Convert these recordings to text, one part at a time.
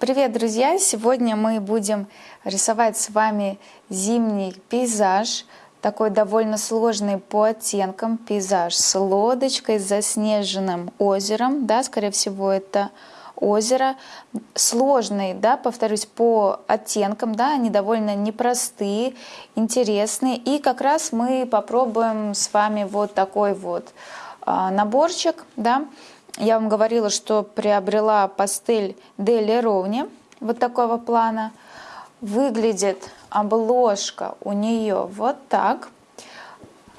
Привет, друзья! Сегодня мы будем рисовать с вами зимний пейзаж, такой довольно сложный по оттенкам пейзаж с лодочкой, с заснеженным озером, да, скорее всего, это озеро. Сложный, да, повторюсь, по оттенкам, да, они довольно непростые, интересные. И как раз мы попробуем с вами вот такой вот а, наборчик, да, я вам говорила, что приобрела пастель Дели Ровни вот такого плана. Выглядит обложка у нее вот так.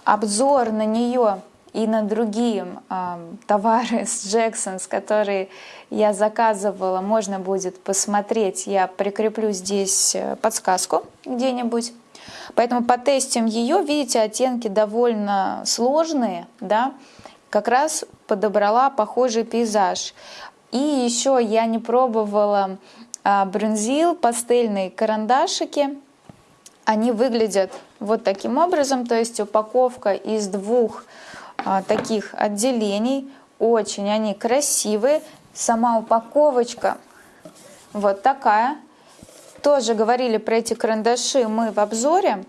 Обзор на нее и на другие э, товары с Джексонс, которые я заказывала, можно будет посмотреть. Я прикреплю здесь э, подсказку где-нибудь. Поэтому потестим ее. Видите, оттенки довольно сложные, да, как раз подобрала похожий пейзаж. И еще я не пробовала а, брюнзил, пастельные карандашики. Они выглядят вот таким образом, то есть упаковка из двух а, таких отделений. Очень они красивые. Сама упаковочка вот такая. Тоже говорили про эти карандаши мы в обзоре.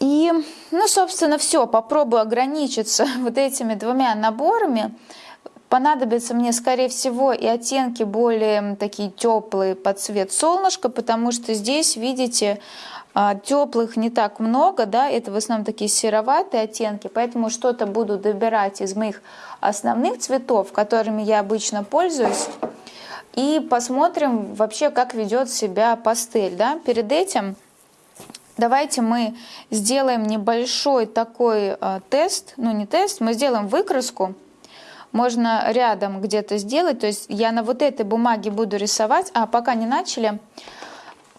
И, ну, собственно, все, попробую ограничиться вот этими двумя наборами. Понадобятся мне, скорее всего, и оттенки более такие теплые под цвет солнышка, потому что здесь, видите, а, теплых не так много, да, это в основном такие сероватые оттенки, поэтому что-то буду добирать из моих основных цветов, которыми я обычно пользуюсь, и посмотрим вообще, как ведет себя пастель, да. Перед этим Давайте мы сделаем небольшой такой э, тест, ну не тест, мы сделаем выкраску. Можно рядом где-то сделать, то есть я на вот этой бумаге буду рисовать, а пока не начали,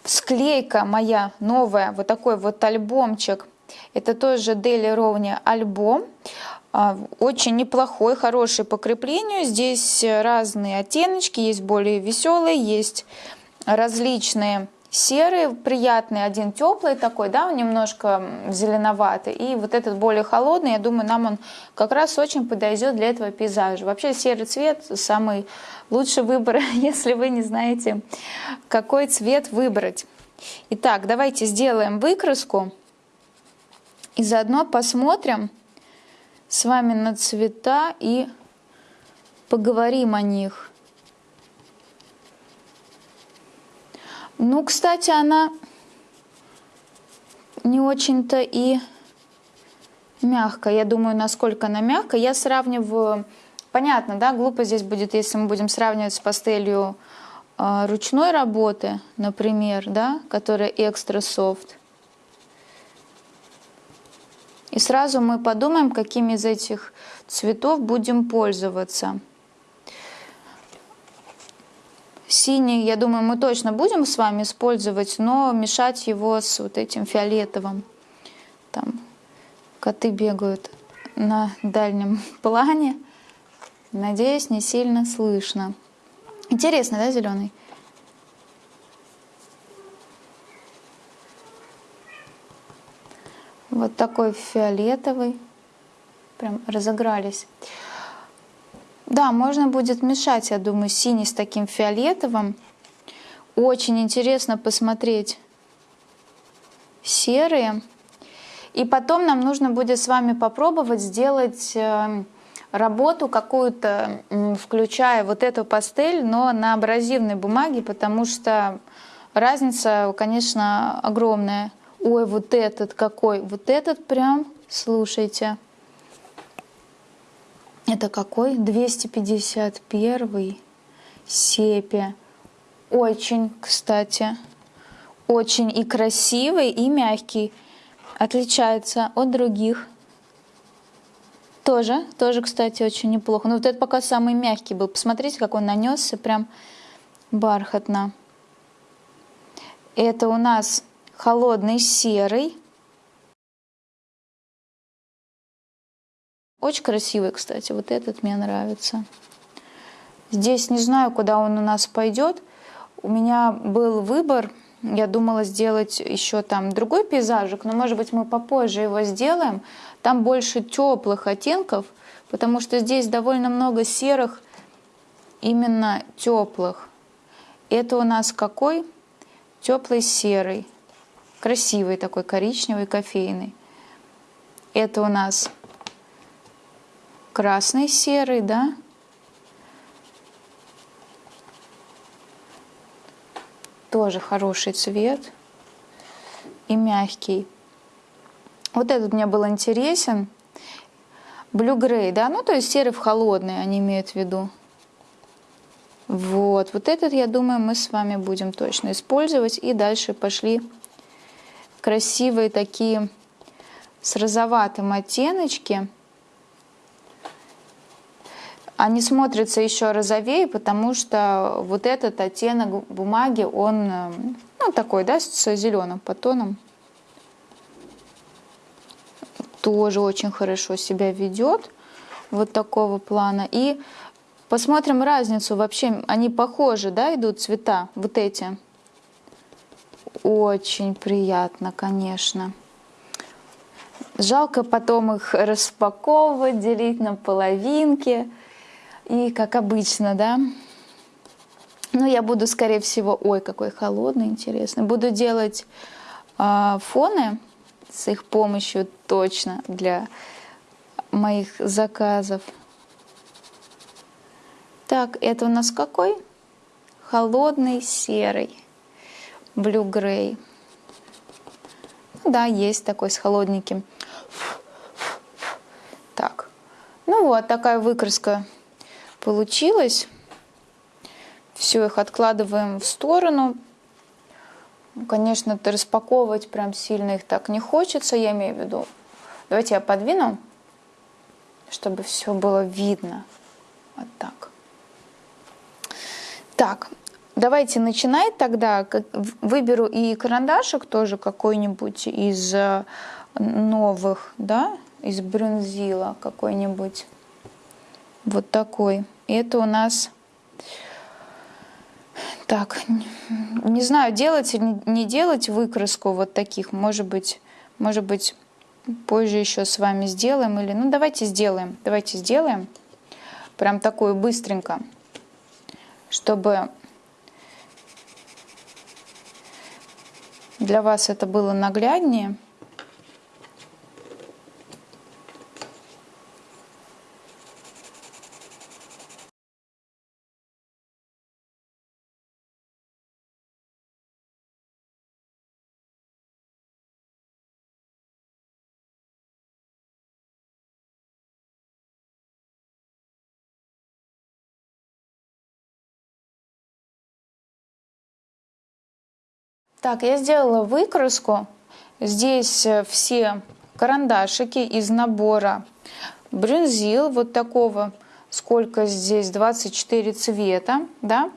склейка моя новая, вот такой вот альбомчик, это тоже Daily Ровни альбом, а, очень неплохой, хороший по креплению, здесь разные оттеночки, есть более веселые, есть различные серый, приятный, один теплый такой, да, немножко зеленоватый, и вот этот более холодный, я думаю, нам он как раз очень подойдет для этого пейзажа. Вообще серый цвет самый лучший выбор, если вы не знаете, какой цвет выбрать. Итак, давайте сделаем выкраску и заодно посмотрим с вами на цвета и поговорим о них. Ну, кстати, она не очень-то и мягкая. Я думаю, насколько она мягкая. Я сравниваю... Понятно, да, глупо здесь будет, если мы будем сравнивать с пастелью э, ручной работы, например, да, которая экстра софт. И сразу мы подумаем, какими из этих цветов будем пользоваться. Синий, я думаю, мы точно будем с вами использовать, но мешать его с вот этим фиолетовым. Там коты бегают на дальнем плане. Надеюсь, не сильно слышно. Интересно, да, зеленый? Вот такой фиолетовый. Прям разыгрались. Да, можно будет мешать, я думаю, синий с таким фиолетовым. Очень интересно посмотреть серые. И потом нам нужно будет с вами попробовать сделать э, работу какую-то, включая вот эту пастель, но на абразивной бумаге, потому что разница, конечно, огромная. Ой, вот этот какой, вот этот прям, слушайте. Это какой? 251 сепия. Очень, кстати, очень и красивый, и мягкий. Отличается от других. Тоже, тоже, кстати, очень неплохо. Но вот этот пока самый мягкий был. Посмотрите, как он нанесся, прям бархатно. Это у нас холодный серый. Очень красивый, кстати, вот этот мне нравится. Здесь не знаю, куда он у нас пойдет. У меня был выбор, я думала сделать еще там другой пейзажик, но может быть мы попозже его сделаем. Там больше теплых оттенков, потому что здесь довольно много серых, именно теплых. Это у нас какой? Теплый серый. Красивый такой, коричневый, кофейный. Это у нас красный серый, да? Тоже хороший цвет и мягкий. Вот этот мне был интересен. Grey, да, ну то есть серый в холодный они имеют в виду. Вот, вот этот, я думаю, мы с вами будем точно использовать. И дальше пошли красивые такие с розоватым оттеночки. Они смотрятся еще розовее, потому что вот этот оттенок бумаги, он ну, такой, да, с зеленым потоном. Тоже очень хорошо себя ведет. Вот такого плана. И посмотрим разницу. Вообще, они похожи, да, идут цвета, вот эти. Очень приятно, конечно. Жалко потом их распаковывать, делить на половинки. И как обычно, да. Ну, я буду, скорее всего, ой, какой холодный, интересный. Буду делать э, фоны с их помощью точно для моих заказов. Так, это у нас какой? Холодный серый, gray. Ну, да, есть такой с холодненьким. Так, ну вот такая выкраска получилась. Все, их откладываем в сторону. Конечно, распаковывать прям сильно их так не хочется, я имею в виду. Давайте я подвину, чтобы все было видно. Вот так. Так, давайте начинать тогда. Выберу и карандашик тоже какой-нибудь из э, новых, да, из брюнзила какой-нибудь. Вот такой. Это у нас... Так, не знаю, делать или не делать выкраску вот таких. Может быть, может быть, позже еще с вами сделаем. Или, ну, давайте сделаем. Давайте сделаем. Прям такую быстренько. Чтобы для вас это было нагляднее. Так, я сделала выкраску. Здесь э, все карандашики из набора брюнзил вот такого, сколько здесь, 24 цвета, да.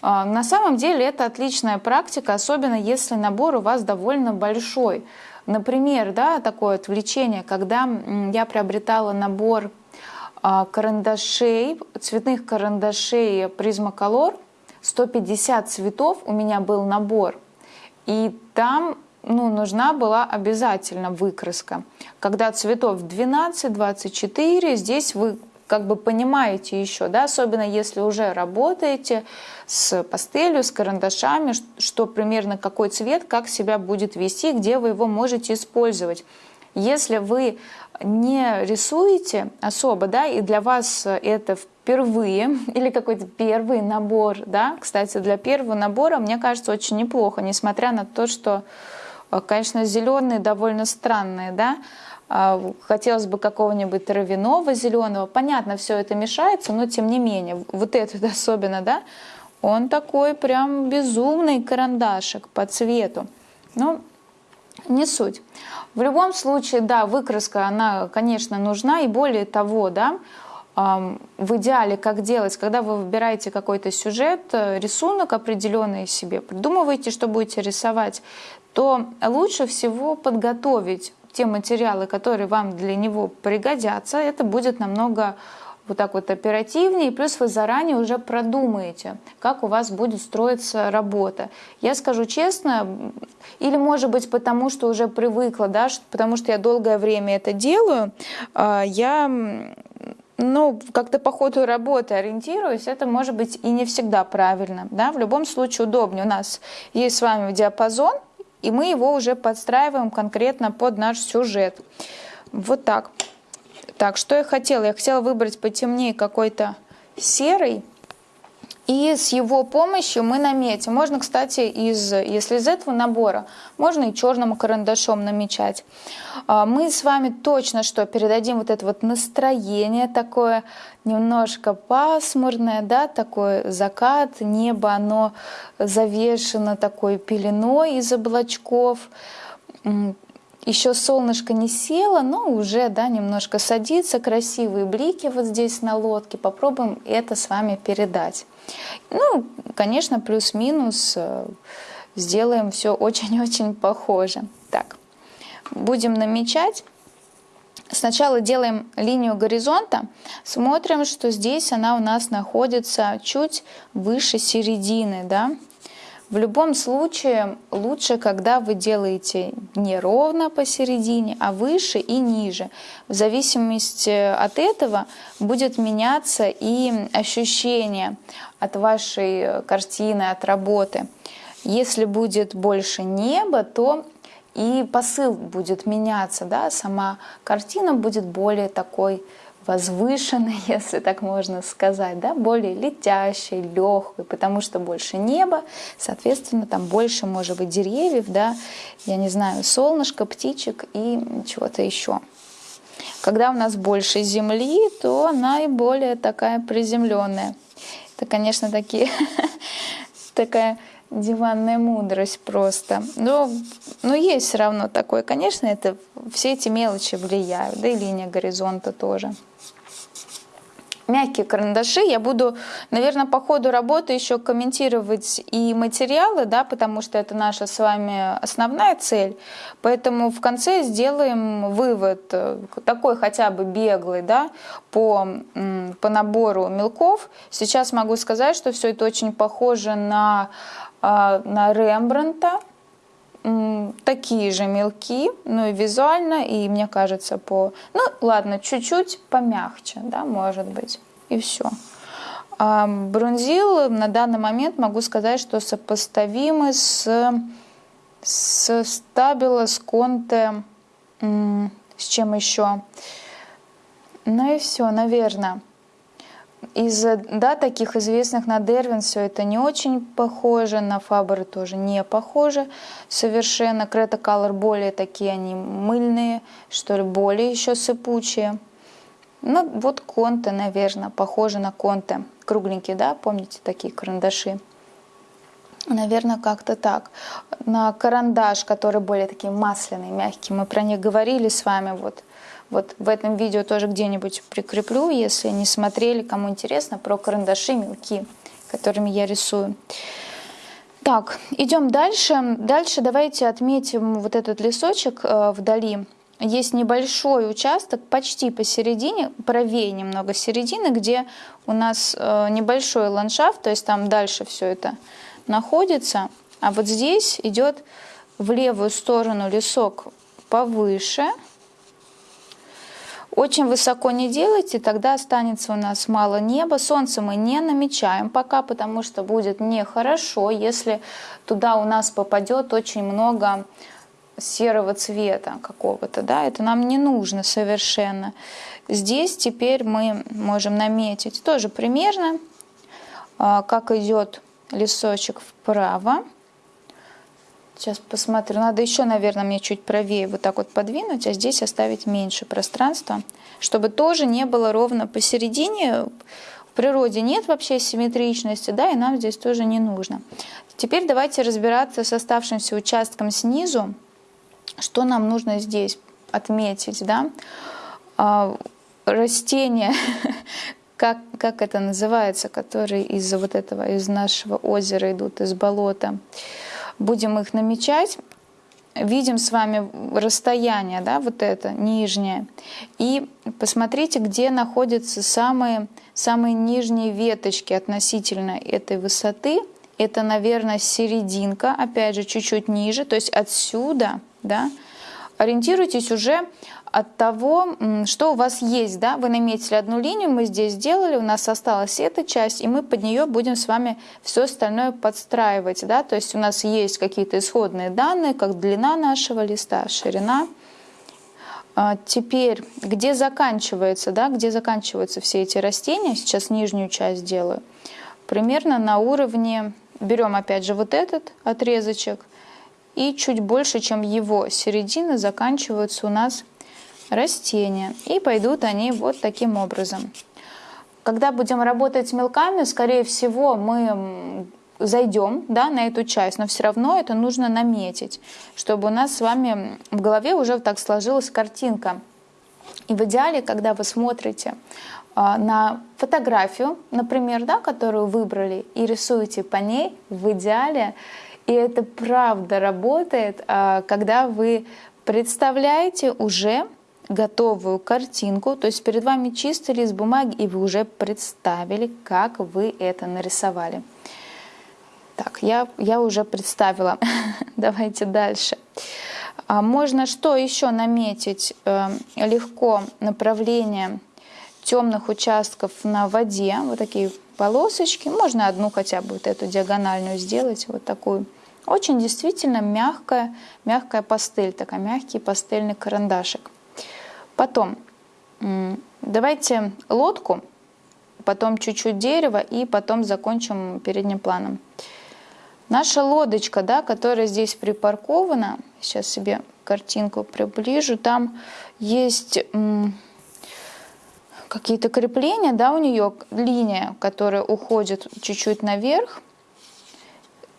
А, на самом деле это отличная практика, особенно если набор у вас довольно большой. Например, да, такое отвлечение, когда я приобретала набор а, карандашей, цветных карандашей Prismacolor, 150 цветов у меня был набор. И там ну, нужна была обязательно выкраска. Когда цветов 12-24, здесь вы как бы понимаете еще, да, особенно если уже работаете с пастелью, с карандашами, что примерно какой цвет, как себя будет вести, где вы его можете использовать. Если вы не рисуете особо, да, и для вас это впервые или какой-то первый набор, да, кстати, для первого набора, мне кажется, очень неплохо, несмотря на то, что, э, конечно, зеленые довольно странные, да, а, хотелось бы какого-нибудь травяного зеленого, понятно, все это мешается, но тем не менее, вот этот особенно, да, он такой прям безумный карандашик по цвету. Ну, не суть. В любом случае, да, выкраска, она, конечно, нужна, и более того, да, в идеале, как делать, когда вы выбираете какой-то сюжет, э, рисунок определенный себе, придумываете, что будете рисовать, то лучше всего подготовить те материалы, которые вам для него пригодятся. Это будет намного вот так вот оперативнее, плюс вы заранее уже продумаете, как у вас будет строиться работа. Я скажу честно, или может быть потому, что уже привыкла, да, потому что я долгое время это делаю, а, я ну, как-то по ходу работы ориентируюсь, это может быть и не всегда правильно. Да? В любом случае удобнее. У нас есть с вами диапазон, и мы его уже подстраиваем конкретно под наш сюжет. Вот так. Так, что я хотела? Я хотела выбрать потемнее какой-то серый. И с его помощью мы наметим. Можно, кстати, из, если из этого набора, можно и черным карандашом намечать. А, мы с вами точно что передадим вот это вот настроение такое немножко пасмурное, да, такой закат, небо, оно завешено такой пеленой из облачков еще солнышко не село, но уже да, немножко садится, красивые блики вот здесь на лодке. Попробуем это с вами передать. Ну, конечно, плюс-минус э, сделаем все очень-очень похоже. Так, будем намечать. Сначала делаем линию горизонта, смотрим, что здесь она у нас находится чуть выше середины, да, в любом случае лучше, когда вы делаете не ровно посередине, а выше и ниже. В зависимости от этого будет меняться и ощущение от вашей картины, от работы. Если будет больше неба, то и посыл будет меняться, да, сама картина будет более такой возвышенной, если так можно сказать, да, более летящей, легкой, потому что больше неба, соответственно, там больше, может быть, деревьев, да, я не знаю, солнышко, птичек и чего-то еще. Когда у нас больше земли, то она и более такая приземленная. Это, конечно, такие, такая диванная мудрость просто. Но, но есть все равно такое. Конечно, это все эти мелочи влияют, да и линия горизонта тоже мягкие карандаши. Я буду, наверное, по ходу работы еще комментировать и материалы, да, потому что это наша с вами основная цель. Поэтому в конце сделаем вывод, э, такой хотя бы беглый, да, по, по набору мелков. Сейчас могу сказать, что все это очень похоже на, а, на Рембранта, такие же мелки, ну и визуально, и мне кажется по... Ну ладно, чуть-чуть помягче, да, может быть, и все. А бронзил на данный момент могу сказать, что сопоставимы с, с стабило, с конте, с чем еще. Ну и все, наверное. Из да, таких известных на Дервин все это не очень похоже, на Фаберы тоже не похоже совершенно. Крета Color более такие они мыльные, что ли, более еще сыпучие. Ну вот конте, наверное, похоже на конте. Кругленькие, да, помните такие карандаши? Наверное, как-то так. На карандаш, который более такие масляные, мягкие, мы про них говорили с вами, вот вот в этом видео тоже где-нибудь прикреплю, если не смотрели, кому интересно, про карандаши мелки, которыми я рисую. Так, идем дальше. Дальше давайте отметим вот этот лесочек э, вдали. Есть небольшой участок, почти посередине, правее немного середины, где у нас э, небольшой ландшафт, то есть там дальше все это находится. А вот здесь идет в левую сторону лесок повыше – очень высоко не делайте, тогда останется у нас мало неба. Солнце мы не намечаем пока, потому что будет нехорошо, если туда у нас попадет очень много серого цвета какого-то, да, это нам не нужно совершенно. Здесь теперь мы можем наметить тоже примерно, а, как идет лесочек вправо. Сейчас посмотрю. Надо еще, наверное, мне чуть правее вот так вот подвинуть, а здесь оставить меньше пространства, чтобы тоже не было ровно посередине. В природе нет вообще симметричности, да, и нам здесь тоже не нужно. Теперь давайте разбираться с оставшимся участком снизу, что нам нужно здесь отметить, да. А, растения, как, как это называется, которые из вот этого, из нашего озера идут, из болота будем их намечать, видим с вами расстояние, да, вот это нижнее, и посмотрите, где находятся самые, самые нижние веточки относительно этой высоты. Это, наверное, серединка, опять же, чуть-чуть ниже, то есть отсюда, да, ориентируйтесь уже от того, что у вас есть. Да? Вы наметили одну линию, мы здесь сделали, у нас осталась эта часть, и мы под нее будем с вами все остальное подстраивать. Да? То есть у нас есть какие-то исходные данные, как длина нашего листа, ширина. А теперь, где заканчивается, да, где заканчиваются все эти растения, сейчас нижнюю часть делаю, примерно на уровне, берем опять же вот этот отрезочек, и чуть больше, чем его середины, заканчиваются у нас растения. И пойдут они вот таким образом. Когда будем работать мелками, скорее всего, мы зайдем да, на эту часть, но все равно это нужно наметить, чтобы у нас с вами в голове уже так сложилась картинка. И в идеале, когда вы смотрите а, на фотографию, например, да, которую выбрали, и рисуете по ней, в идеале, и это правда работает, а, когда вы представляете уже готовую картинку, то есть перед вами чистый лист бумаги, и вы уже представили, как вы это нарисовали. Так, я, я уже представила. Давайте дальше. А можно что еще наметить э, легко направление темных участков на воде, вот такие полосочки, можно одну хотя бы вот эту диагональную сделать, вот такую. Очень действительно мягкая, мягкая пастель, такая мягкий пастельный карандашик. Потом давайте лодку, потом чуть-чуть дерева и потом закончим передним планом. Наша лодочка, да, которая здесь припаркована, сейчас себе картинку приближу, там есть какие-то крепления, да, у нее линия, которая уходит чуть-чуть наверх,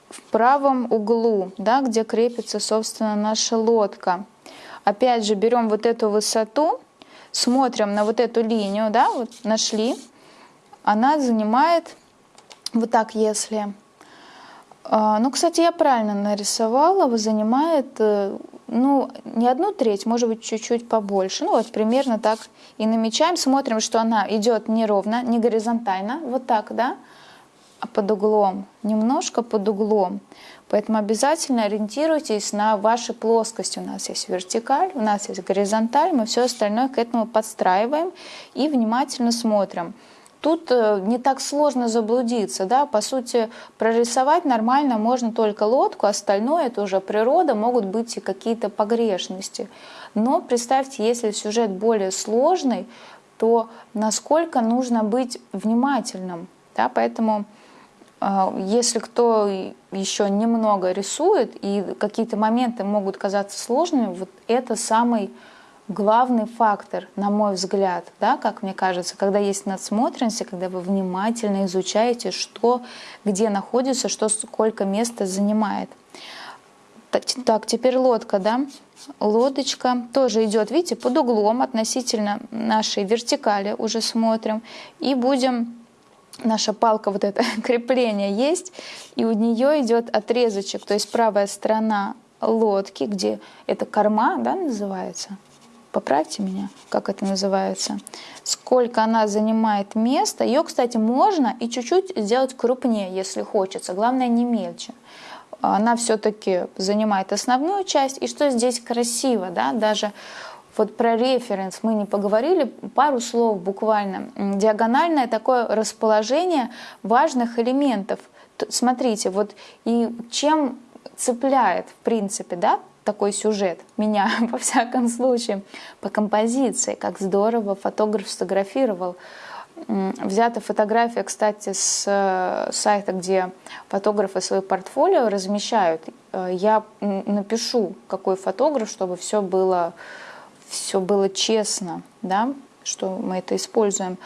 в правом углу, да, где крепится, собственно, наша лодка. Опять же, берем вот эту высоту, смотрим на вот эту линию, да, вот нашли, она занимает, вот так если а, ну, кстати, я правильно нарисовала, занимает, э, ну, не одну треть, может быть, чуть-чуть побольше. Ну, вот примерно так и намечаем, смотрим, что она идет не ровно, не горизонтально, вот так, да, а под углом, немножко под углом. Поэтому обязательно ориентируйтесь на ваши плоскости. У нас есть вертикаль, у нас есть горизонталь, мы все остальное к этому подстраиваем и внимательно смотрим. Тут э, не так сложно заблудиться, да, по сути, прорисовать нормально можно только лодку, остальное это уже природа, могут быть и какие-то погрешности. Но представьте, если сюжет более сложный, то насколько нужно быть внимательным, да, поэтому э, если кто еще немного рисует и какие-то моменты могут казаться сложными, вот это самый главный фактор, на мой взгляд, да, как мне кажется, когда есть надсмотренность, когда вы внимательно изучаете, что где находится, что сколько места занимает. Так, теперь лодка, да, лодочка тоже идет, видите, под углом относительно нашей вертикали уже смотрим, и будем наша палка, вот это крепление есть, и у нее идет отрезочек, то есть правая сторона лодки, где это корма, да, называется, поправьте меня, как это называется, сколько она занимает места. Ее, кстати, можно и чуть-чуть сделать крупнее, если хочется, главное не мельче. Она все-таки занимает основную часть. И что здесь красиво, да, даже вот про референс мы не поговорили, пару слов буквально. Диагональное такое расположение важных элементов. Смотрите, вот и чем цепляет, в принципе, да, такой сюжет меня, во всяком случае, по композиции, как здорово фотограф сфотографировал. Взята фотография, кстати, с э, сайта, где фотографы свои портфолио размещают. Э, я напишу, какой фотограф, чтобы все было, все было честно, да, что мы это используем.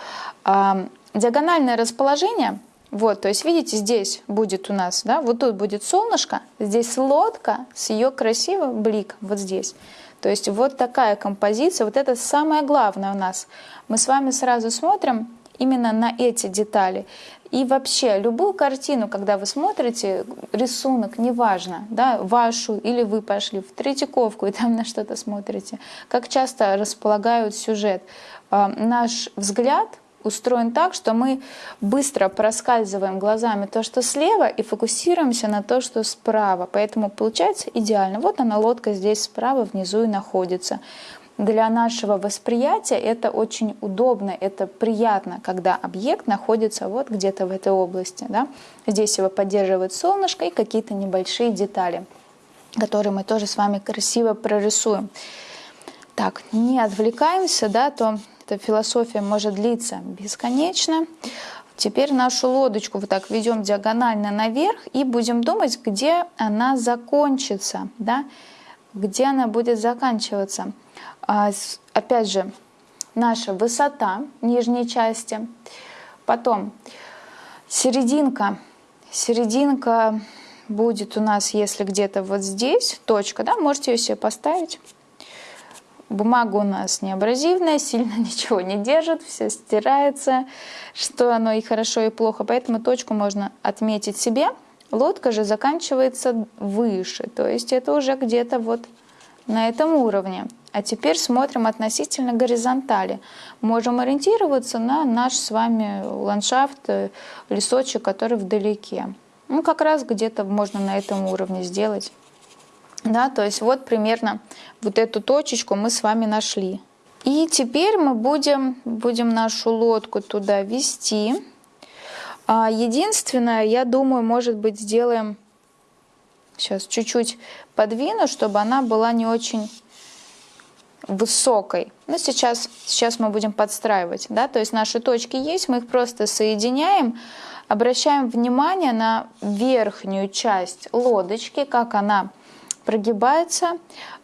Диагональное расположение – вот, то есть видите, здесь будет у нас, да, вот тут будет солнышко, здесь лодка с ее красивым бликом, вот здесь. То есть вот такая композиция, вот это самое главное у нас. Мы с вами сразу смотрим именно на эти детали. И вообще, любую картину, когда вы смотрите, рисунок, неважно, да, вашу или вы пошли в Третьяковку и там на что-то смотрите, как часто располагают сюжет. А, наш взгляд устроен так, что мы быстро проскальзываем глазами то, что слева, и фокусируемся на то, что справа. Поэтому получается идеально. Вот она, лодка здесь справа внизу и находится. Для нашего восприятия это очень удобно, это приятно, когда объект находится вот где-то в этой области. Да? Здесь его поддерживает солнышко и какие-то небольшие детали, которые мы тоже с вами красиво прорисуем. Так, не отвлекаемся, да, то эта философия может длиться бесконечно. Теперь нашу лодочку вот так ведем диагонально наверх и будем думать, где она закончится, да, где она будет заканчиваться. А, опять же, наша высота нижней части. Потом серединка. Серединка будет у нас, если где-то вот здесь, точка, да, можете ее себе поставить. Бумага у нас не абразивная, сильно ничего не держит, все стирается, что оно и хорошо, и плохо. Поэтому точку можно отметить себе. Лодка же заканчивается выше, то есть это уже где-то вот на этом уровне. А теперь смотрим относительно горизонтали. Можем ориентироваться на наш с вами ландшафт, э, лесочек, который вдалеке. Ну, как раз где-то можно на этом уровне сделать. Да, то есть вот примерно вот эту точечку мы с вами нашли. И теперь мы будем, будем нашу лодку туда вести. А единственное, я думаю, может быть, сделаем... Сейчас чуть-чуть подвину, чтобы она была не очень высокой. Но сейчас, сейчас мы будем подстраивать. Да? То есть наши точки есть, мы их просто соединяем. Обращаем внимание на верхнюю часть лодочки, как она прогибается.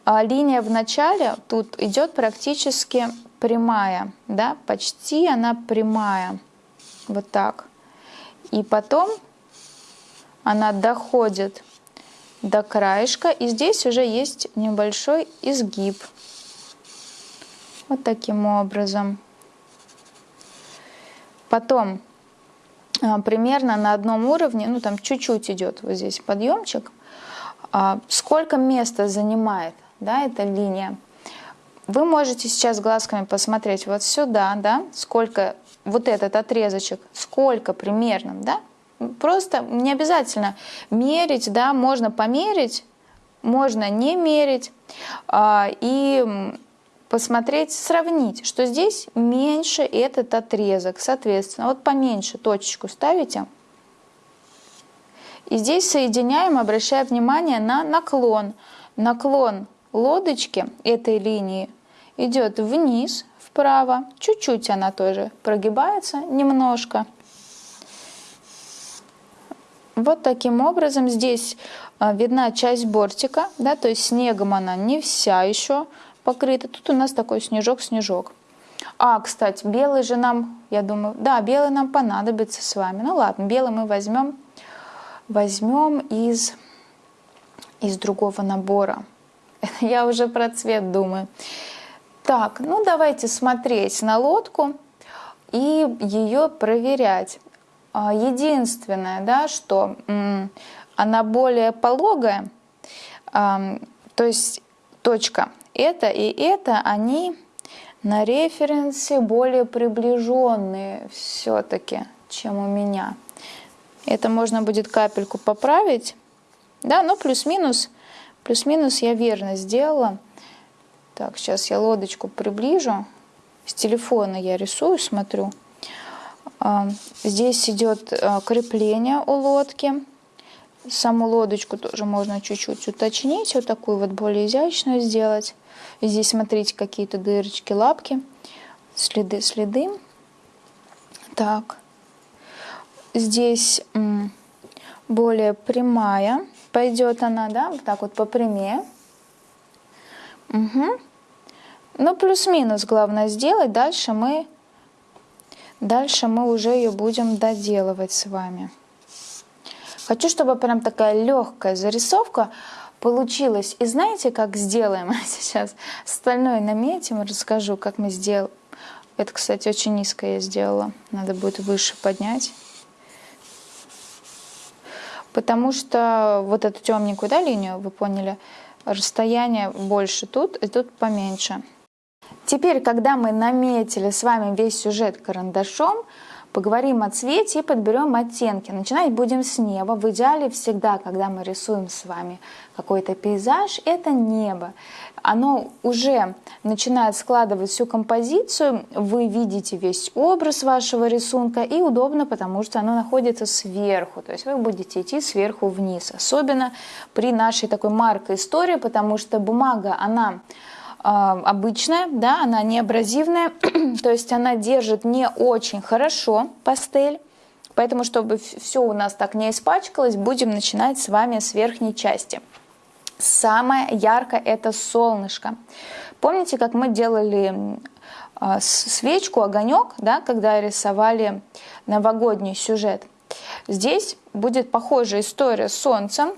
А линия в начале тут идет практически прямая, да, почти она прямая, вот так. И потом она доходит до краешка, и здесь уже есть небольшой изгиб. Вот таким образом. Потом а, примерно на одном уровне, ну там чуть-чуть идет вот здесь подъемчик, а, сколько места занимает да, эта линия. Вы можете сейчас глазками посмотреть вот сюда, да, сколько вот этот отрезочек, сколько примерно, да, просто не обязательно мерить, да, можно померить, можно не мерить а, и посмотреть, сравнить, что здесь меньше этот отрезок, соответственно, вот поменьше точечку ставите, и здесь соединяем, обращая внимание на наклон. Наклон лодочки этой линии идет вниз, вправо, чуть-чуть она тоже прогибается немножко. Вот таким образом здесь а, видна часть бортика, да, то есть снегом она не вся еще покрыта. Тут у нас такой снежок-снежок. А, кстати, белый же нам, я думаю, да, белый нам понадобится с вами. Ну ладно, белый мы возьмем возьмем из, из другого набора. Я уже про цвет думаю. Так, ну давайте смотреть на лодку и ее проверять. А, единственное, да, что она более пологая, то есть точка это и это, они на референсе более приближенные все-таки, чем у меня. Это можно будет капельку поправить. Да, но плюс-минус, плюс-минус я верно сделала. Так, сейчас я лодочку приближу. С телефона я рисую, смотрю. А, здесь идет а, крепление у лодки. Саму лодочку тоже можно чуть-чуть уточнить, вот такую вот более изящную сделать. Здесь, смотрите, какие-то дырочки, лапки, следы, следы. Так, здесь более прямая. Пойдет она, да, вот так вот по прямее. Угу. Ну, плюс-минус главное сделать. Дальше мы, дальше мы уже ее будем доделывать с вами. Хочу, чтобы прям такая легкая зарисовка получилась. И знаете, как сделаем сейчас? Остальное наметим, расскажу, как мы сделаем. Это, кстати, очень низко я сделала. Надо будет выше поднять потому что вот эту темненькую да, линию, вы поняли, расстояние больше тут, и тут поменьше. Теперь, когда мы наметили с вами весь сюжет карандашом, поговорим о цвете и подберем оттенки. Начинать будем с неба. В идеале всегда, когда мы рисуем с вами какой-то пейзаж, это небо. Оно уже начинает складывать всю композицию, вы видите весь образ вашего рисунка и удобно, потому что оно находится сверху, то есть вы будете идти сверху вниз. Особенно при нашей такой маркой истории, потому что бумага, она обычная, да, она не абразивная, то есть она держит не очень хорошо пастель. Поэтому, чтобы все у нас так не испачкалось, будем начинать с вами с верхней части. Самое яркое это солнышко. Помните, как мы делали а, свечку, огонек, да, когда рисовали новогодний сюжет? Здесь будет похожая история с солнцем,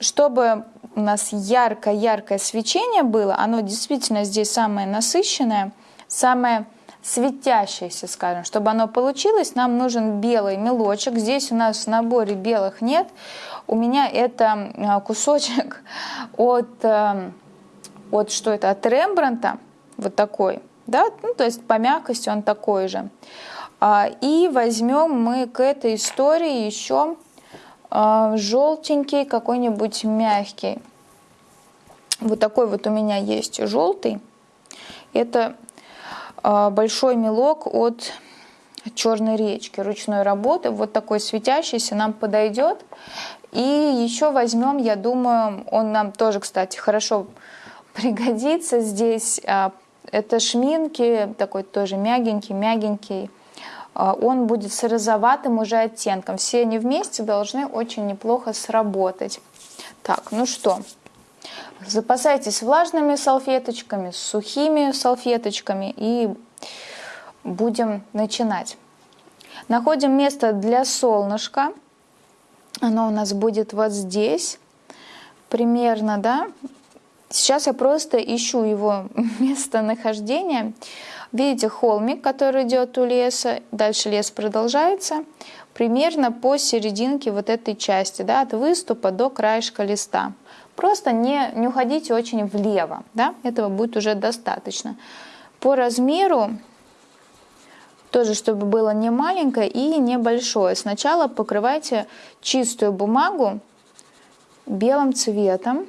чтобы у нас яркое-яркое свечение было, оно действительно здесь самое насыщенное, самое светящееся, скажем. Чтобы оно получилось, нам нужен белый мелочек. Здесь у нас в наборе белых нет. У меня это а, кусочек от, э, от что это, от Рембранта, вот такой, да, ну, то есть по мягкости он такой же. А, и возьмем мы к этой истории еще желтенький, какой-нибудь мягкий. Вот такой вот у меня есть желтый. Это а, большой мелок от черной речки ручной работы. Вот такой светящийся нам подойдет. И еще возьмем, я думаю, он нам тоже, кстати, хорошо пригодится здесь. А, это шминки, такой тоже мягенький, мягенький. А, он будет с розоватым уже оттенком. Все они вместе должны очень неплохо сработать. Так, ну что, запасайтесь влажными салфеточками, сухими салфеточками и будем начинать. Находим место для солнышка. Оно у нас будет вот здесь примерно, да. Сейчас я просто ищу его местонахождение. Видите холмик, который идет у леса, дальше лес продолжается, примерно по серединке вот этой части, да, от выступа до краешка листа. Просто не, не уходите очень влево, да, этого будет уже достаточно. По размеру тоже, чтобы было не маленькое и не большое. Сначала покрывайте чистую бумагу белым цветом.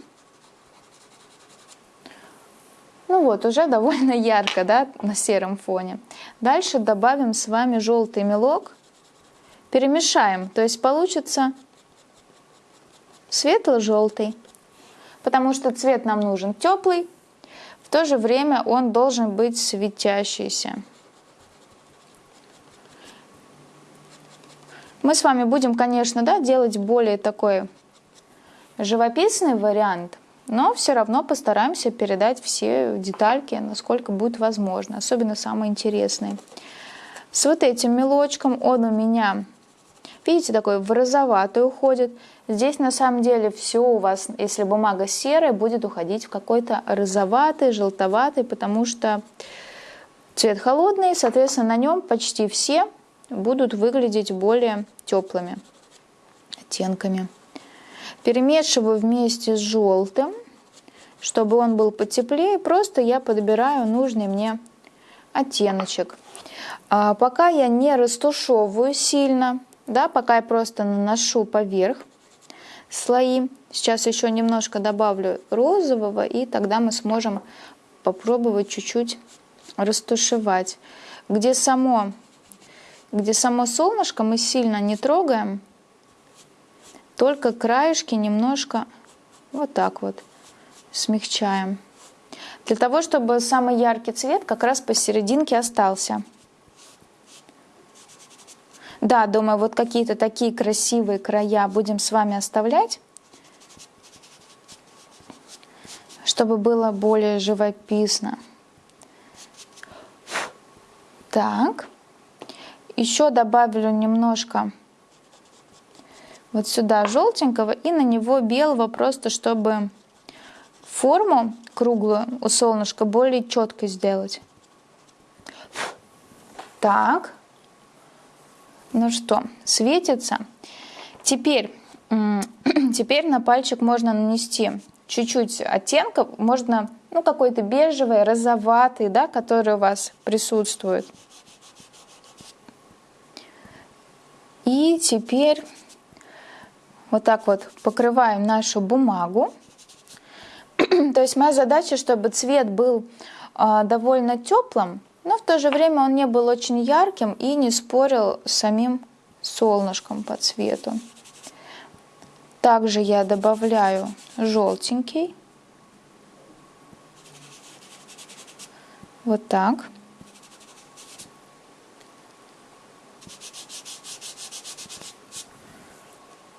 Ну вот, уже довольно ярко, да, на сером фоне. Дальше добавим с вами желтый мелок. Перемешаем, то есть получится светло-желтый. Потому что цвет нам нужен теплый, в то же время он должен быть светящийся. Мы с вами будем, конечно, да, делать более такой живописный вариант – но все равно постараемся передать все детальки, насколько будет возможно, особенно самые интересные. С вот этим мелочком он у меня, видите, такой в розоватый уходит. Здесь на самом деле все у вас, если бумага серая, будет уходить в какой-то розоватый, желтоватый, потому что цвет холодный, соответственно, на нем почти все будут выглядеть более теплыми оттенками. Перемешиваю вместе с желтым, чтобы он был потеплее. Просто я подбираю нужный мне оттеночек. А пока я не растушевываю сильно, да, пока я просто наношу поверх слои. Сейчас еще немножко добавлю розового, и тогда мы сможем попробовать чуть-чуть растушевать. Где само, где само солнышко мы сильно не трогаем, только краешки немножко вот так вот смягчаем. Для того, чтобы самый яркий цвет как раз посерединке остался. Да, думаю, вот какие-то такие красивые края будем с вами оставлять, чтобы было более живописно. Так, еще добавлю немножко вот сюда желтенького и на него белого, просто чтобы форму круглую у солнышка более четко сделать. Так, ну что, светится. Теперь, теперь на пальчик можно нанести чуть-чуть оттенков, можно ну, какой-то бежевый, розоватый, да, который у вас присутствует. И теперь вот так вот покрываем нашу бумагу. То есть моя задача, чтобы цвет был а, довольно теплым, но в то же время он не был очень ярким и не спорил с самим солнышком по цвету. Также я добавляю желтенький. Вот так.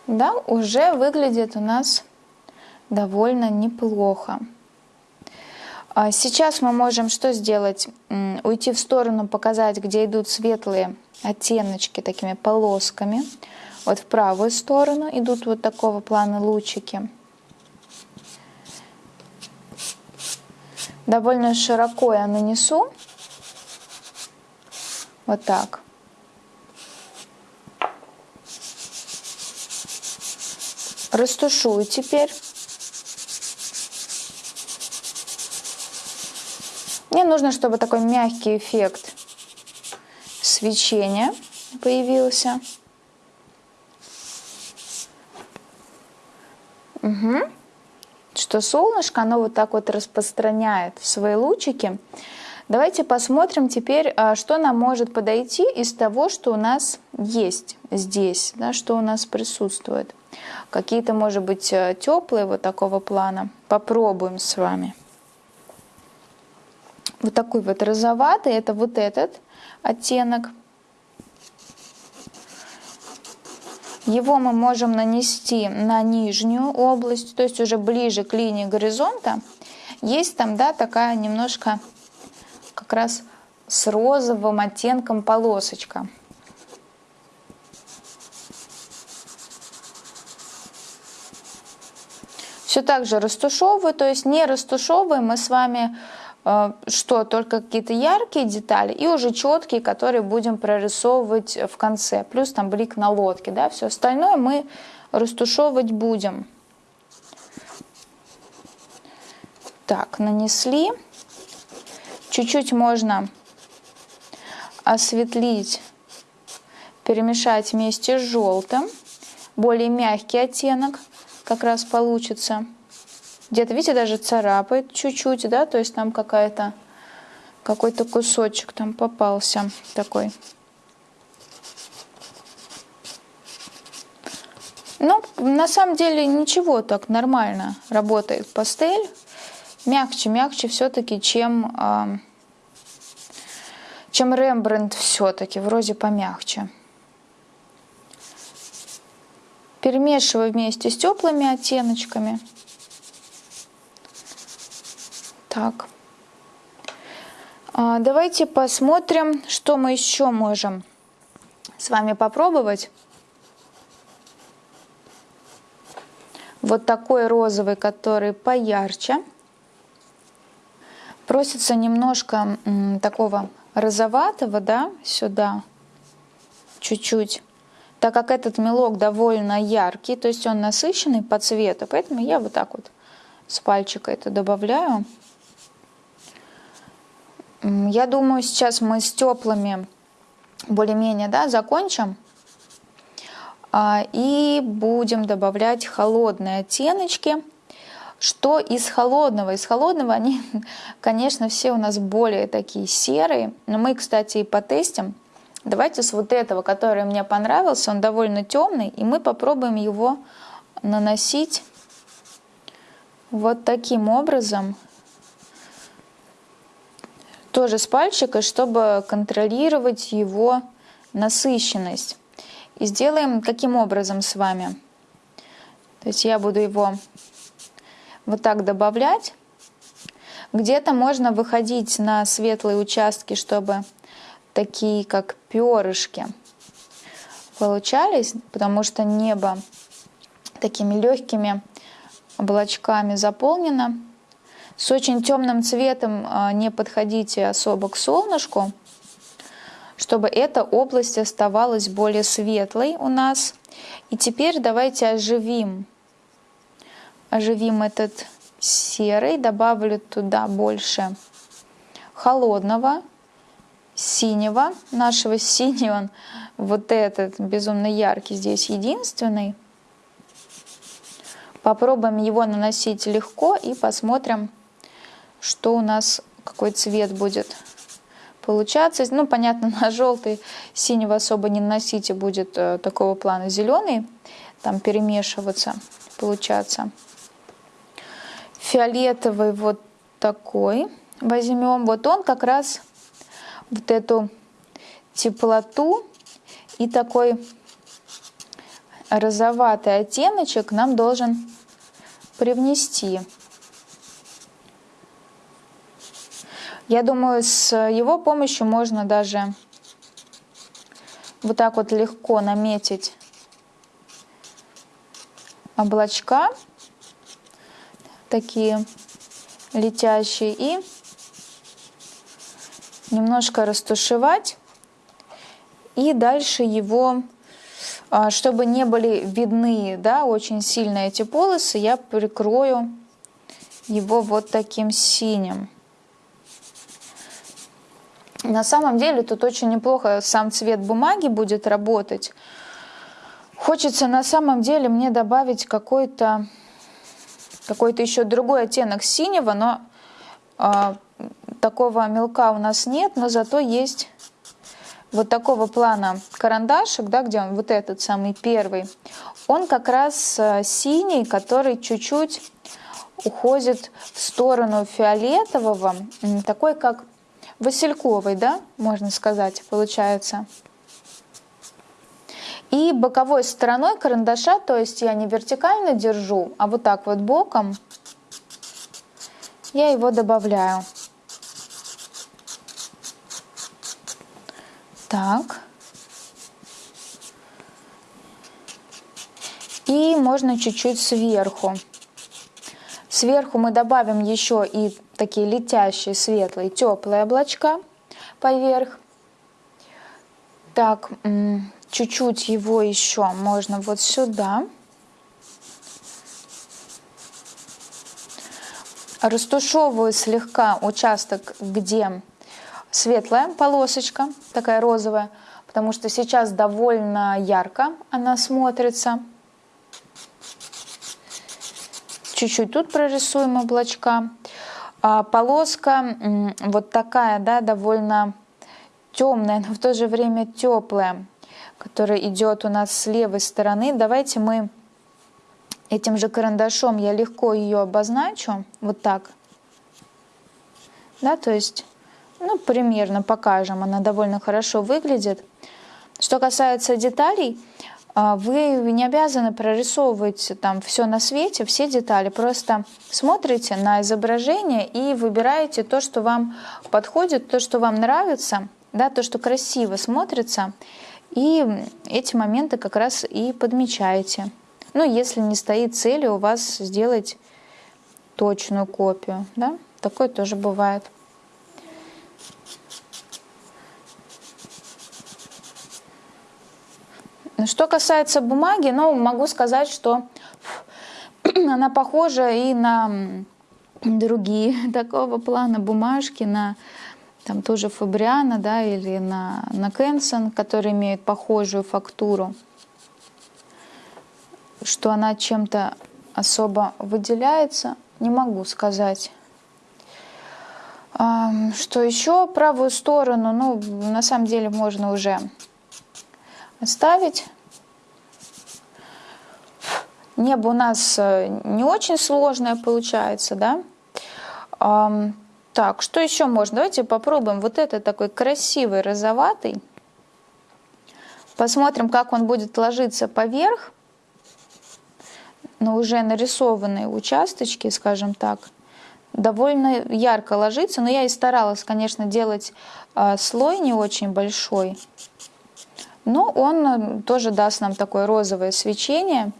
Да, уже выглядит у нас довольно неплохо. А сейчас мы можем что сделать? Уйти в сторону, показать, где идут светлые оттеночки такими полосками. Вот в правую сторону идут вот такого плана лучики. Довольно широко я нанесу. Вот так. Растушую теперь. Мне нужно, чтобы такой мягкий эффект свечения появился. Угу. Что солнышко, оно вот так вот распространяет свои лучики. Давайте посмотрим теперь, а, что нам может подойти из того, что у нас есть здесь, да, что у нас присутствует. Какие-то, может быть, э, теплые вот такого плана. Попробуем с вами. Вот такой вот розоватый, это вот этот оттенок. Его мы можем нанести на нижнюю область, то есть уже ближе к линии горизонта. Есть там, да, такая немножко как раз с розовым оттенком полосочка. Все так же растушевываю, то есть не растушевываем мы с вами Э, что только какие-то яркие детали и уже четкие, которые будем прорисовывать в конце. Плюс там блик на лодке, да, все остальное мы растушевывать будем. Так, нанесли. Чуть-чуть можно осветлить, перемешать вместе с желтым. Более мягкий оттенок как раз получится. Где-то, видите, даже царапает чуть-чуть, да, то есть там какая-то какой-то кусочек там попался такой. Но ну, на самом деле ничего так нормально работает пастель. Мягче, мягче все-таки, чем, э, чем Рембрандт все-таки, вроде помягче. Перемешиваю вместе с теплыми оттеночками. Так. А, давайте посмотрим, что мы еще можем с вами попробовать. Вот такой розовый, который поярче. Просится немножко такого розоватого, да, сюда, чуть-чуть. Так как этот мелок довольно яркий, то есть он насыщенный по цвету, поэтому я вот так вот с пальчика это добавляю. Я думаю, сейчас мы с теплыми более-менее да, закончим. А, и будем добавлять холодные оттеночки. Что из холодного? Из холодного они, конечно, все у нас более такие серые. Но мы, кстати, и потестим. Давайте с вот этого, который мне понравился, он довольно темный, и мы попробуем его наносить вот таким образом тоже с пальчика, чтобы контролировать его насыщенность. И сделаем каким образом с вами. То есть я буду его вот так добавлять. Где-то можно выходить на светлые участки, чтобы такие как перышки получались, потому что небо такими легкими облачками заполнено. С очень темным цветом а, не подходите особо к солнышку, чтобы эта область оставалась более светлой у нас. И теперь давайте оживим, оживим этот серый, добавлю туда больше холодного синего, нашего синего, вот этот безумно яркий здесь единственный. Попробуем его наносить легко и посмотрим, что у нас, какой цвет будет получаться. Ну, понятно, на желтый синего особо не наносите, будет э, такого плана зеленый, там перемешиваться, получаться. Фиолетовый вот такой возьмем. Вот он как раз вот эту теплоту и такой розоватый оттеночек нам должен привнести. Я думаю, с его помощью можно даже вот так вот легко наметить облачка такие летящие и немножко растушевать и дальше его а, чтобы не были видны да, очень сильно эти полосы, я прикрою его вот таким синим. На самом деле тут очень неплохо сам цвет бумаги будет работать. Хочется на самом деле мне добавить какой-то какой-то еще другой оттенок синего, но э, такого мелка у нас нет, но зато есть вот такого плана карандашик, да, где он вот этот самый первый, он как раз э, синий, который чуть-чуть уходит в сторону фиолетового, такой как васильковый, да, можно сказать, получается. И боковой стороной карандаша, то есть я не вертикально держу, а вот так вот боком, я его добавляю. Так. И можно чуть-чуть сверху. Сверху мы добавим еще и такие летящие, светлые, теплые облачка поверх. Так, чуть-чуть его еще можно вот сюда. Растушевываю слегка участок, где светлая полосочка, такая розовая, потому что сейчас довольно ярко она смотрится. Чуть-чуть тут прорисуем облачка. А полоска вот такая, да, довольно темная, но в то же время теплая, которая идет у нас с левой стороны. Давайте мы этим же карандашом, я легко ее обозначу, вот так. Да, то есть ну, примерно покажем, она довольно хорошо выглядит. Что касается деталей, а, вы не обязаны прорисовывать там все на свете, все детали. Просто смотрите на изображение и выбираете то, что вам подходит, то, что вам нравится, да, то, что красиво смотрится. И эти моменты как раз и подмечаете. Ну, если не стоит цели у вас сделать точную копию, да, такое тоже бывает. Что касается бумаги, ну, могу сказать, что она похожа и на другие такого плана бумажки, на там тоже Фабриана, да, или на, на Кенсон, которые имеют похожую фактуру, что она чем-то особо выделяется, не могу сказать. Что еще правую сторону, ну, на самом деле можно уже оставить. Небо у нас э, не очень сложное получается, да? Так, что еще можно? Давайте попробуем. Вот это такой красивый розоватый. Посмотрим, как он будет ложиться поверх на уже нарисованные участочки, скажем так. Довольно ярко ложится, но я и старалась, конечно, делать э, слой не очень большой. Но он э, тоже даст нам такое розовое свечение.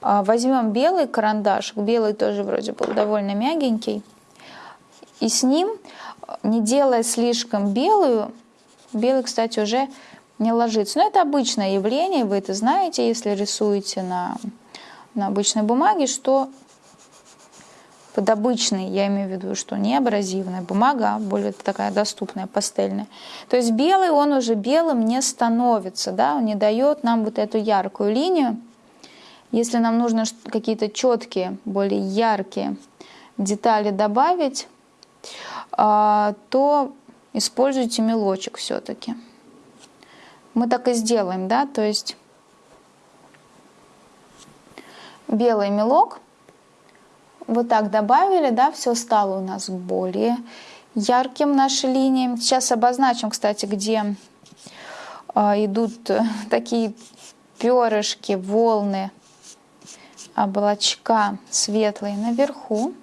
А, возьмем белый карандаш, белый тоже вроде был довольно мягенький. И с ним, не делая слишком белую, белый, кстати, уже не ложится. Но это обычное явление, вы это знаете, если рисуете на, на обычной бумаге, что под обычный, я имею в виду, что не абразивная бумага, а более такая доступная, пастельная. То есть белый, он уже белым не становится, да, он не дает нам вот эту яркую линию. Если нам нужно какие-то четкие, более яркие детали добавить, то используйте мелочек все-таки. Мы так и сделаем, да, то есть белый мелок – вот так добавили, да, все стало у нас более ярким наши линии. Сейчас обозначим, кстати, где э, идут такие перышки, волны, облачка светлые наверху.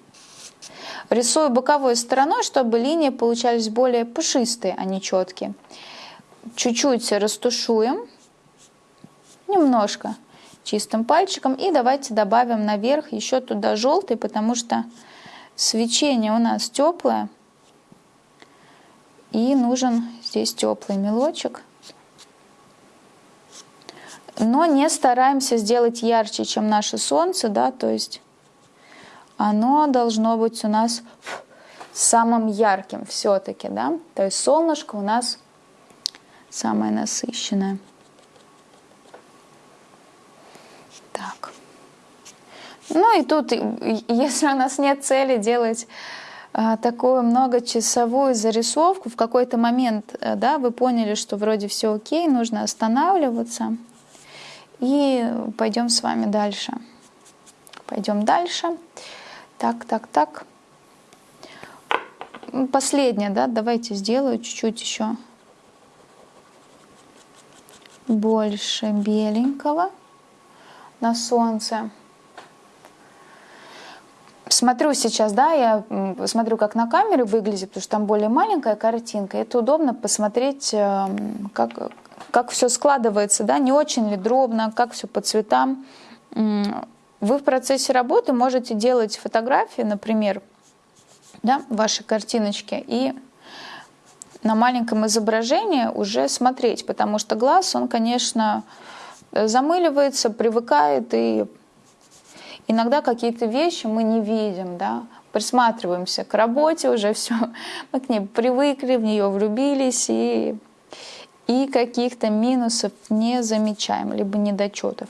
Рисую боковой стороной, чтобы линии получались более пушистые, а не четкие. Чуть-чуть растушуем, немножко чистым пальчиком. И давайте добавим наверх еще туда желтый, потому что свечение у нас теплое. И нужен здесь теплый мелочек. Но не стараемся сделать ярче, чем наше солнце, да, то есть оно должно быть у нас самым ярким все-таки, да, то есть солнышко у нас самое насыщенное. Так. Ну и тут, если у нас нет цели делать а, такую многочасовую зарисовку, в какой-то момент, э, да, вы поняли, что вроде все окей, нужно останавливаться. И пойдем с вами дальше. Пойдем дальше. Так, так, так. Последнее, да, давайте сделаю чуть-чуть еще больше беленького на солнце. Смотрю сейчас, да, я смотрю, как на камере выглядит, потому что там более маленькая картинка. Это удобно посмотреть, эм, как, как все складывается, да, не очень ли дробно, как все по цветам. Вы в процессе работы можете делать фотографии, например, да, ваши картиночки, и на маленьком изображении уже смотреть, потому что глаз, он, конечно, замыливается, привыкает, и иногда какие-то вещи мы не видим, да, присматриваемся к работе, уже все, мы к ней привыкли, в нее влюбились, и, и каких-то минусов не замечаем, либо недочетов.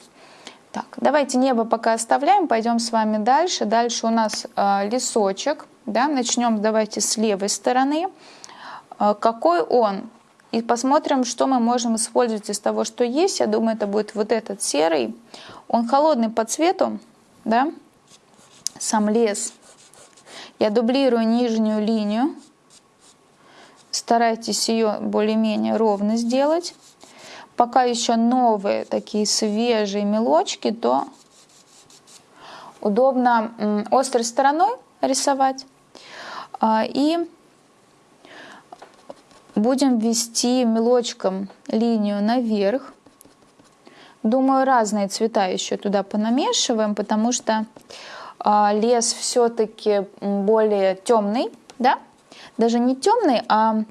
Так, давайте небо пока оставляем, пойдем с вами дальше. Дальше у нас э, лесочек, да, начнем давайте с левой стороны. Э, какой он? И посмотрим, что мы можем использовать из того, что есть. Я думаю, это будет вот этот серый. Он холодный по цвету, да, сам лес. Я дублирую нижнюю линию. Старайтесь ее более-менее ровно сделать. Пока еще новые такие свежие мелочки, то удобно острой стороной рисовать. А, и Будем ввести мелочком линию наверх. Думаю, разные цвета еще туда понамешиваем, потому что а, лес все-таки более темный, да? Даже не темный, а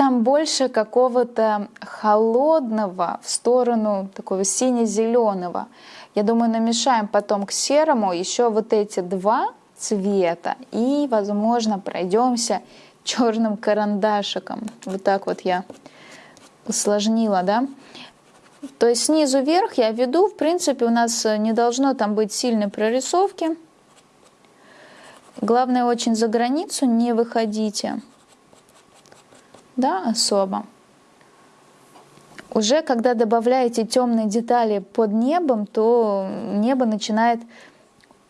там больше какого-то холодного в сторону такого сине-зеленого. Я думаю, намешаем потом к серому еще вот эти два цвета и, возможно, пройдемся черным карандашиком. Вот так вот я усложнила, да. То есть снизу вверх я веду, в принципе, у нас не должно там быть сильной прорисовки. Главное, очень за границу не выходите, да, особо. Уже когда добавляете темные детали под небом, то небо начинает...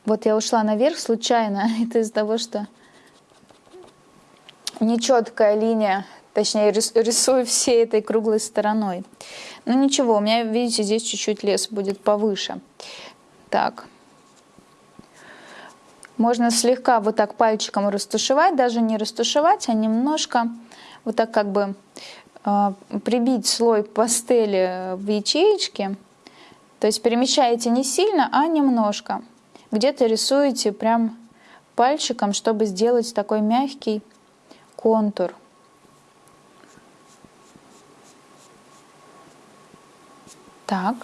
Вот я ушла наверх случайно, это из-за того, что нечеткая линия, точнее рисую всей этой круглой стороной. Но ну, ничего, у меня, видите, здесь чуть-чуть лес будет повыше. Так. Можно слегка вот так пальчиком растушевать, даже не растушевать, а немножко вот так как бы э, прибить слой пастели в ячеечки. То есть перемещаете не сильно, а немножко. Где-то рисуете прям пальчиком, чтобы сделать такой мягкий контур. Так.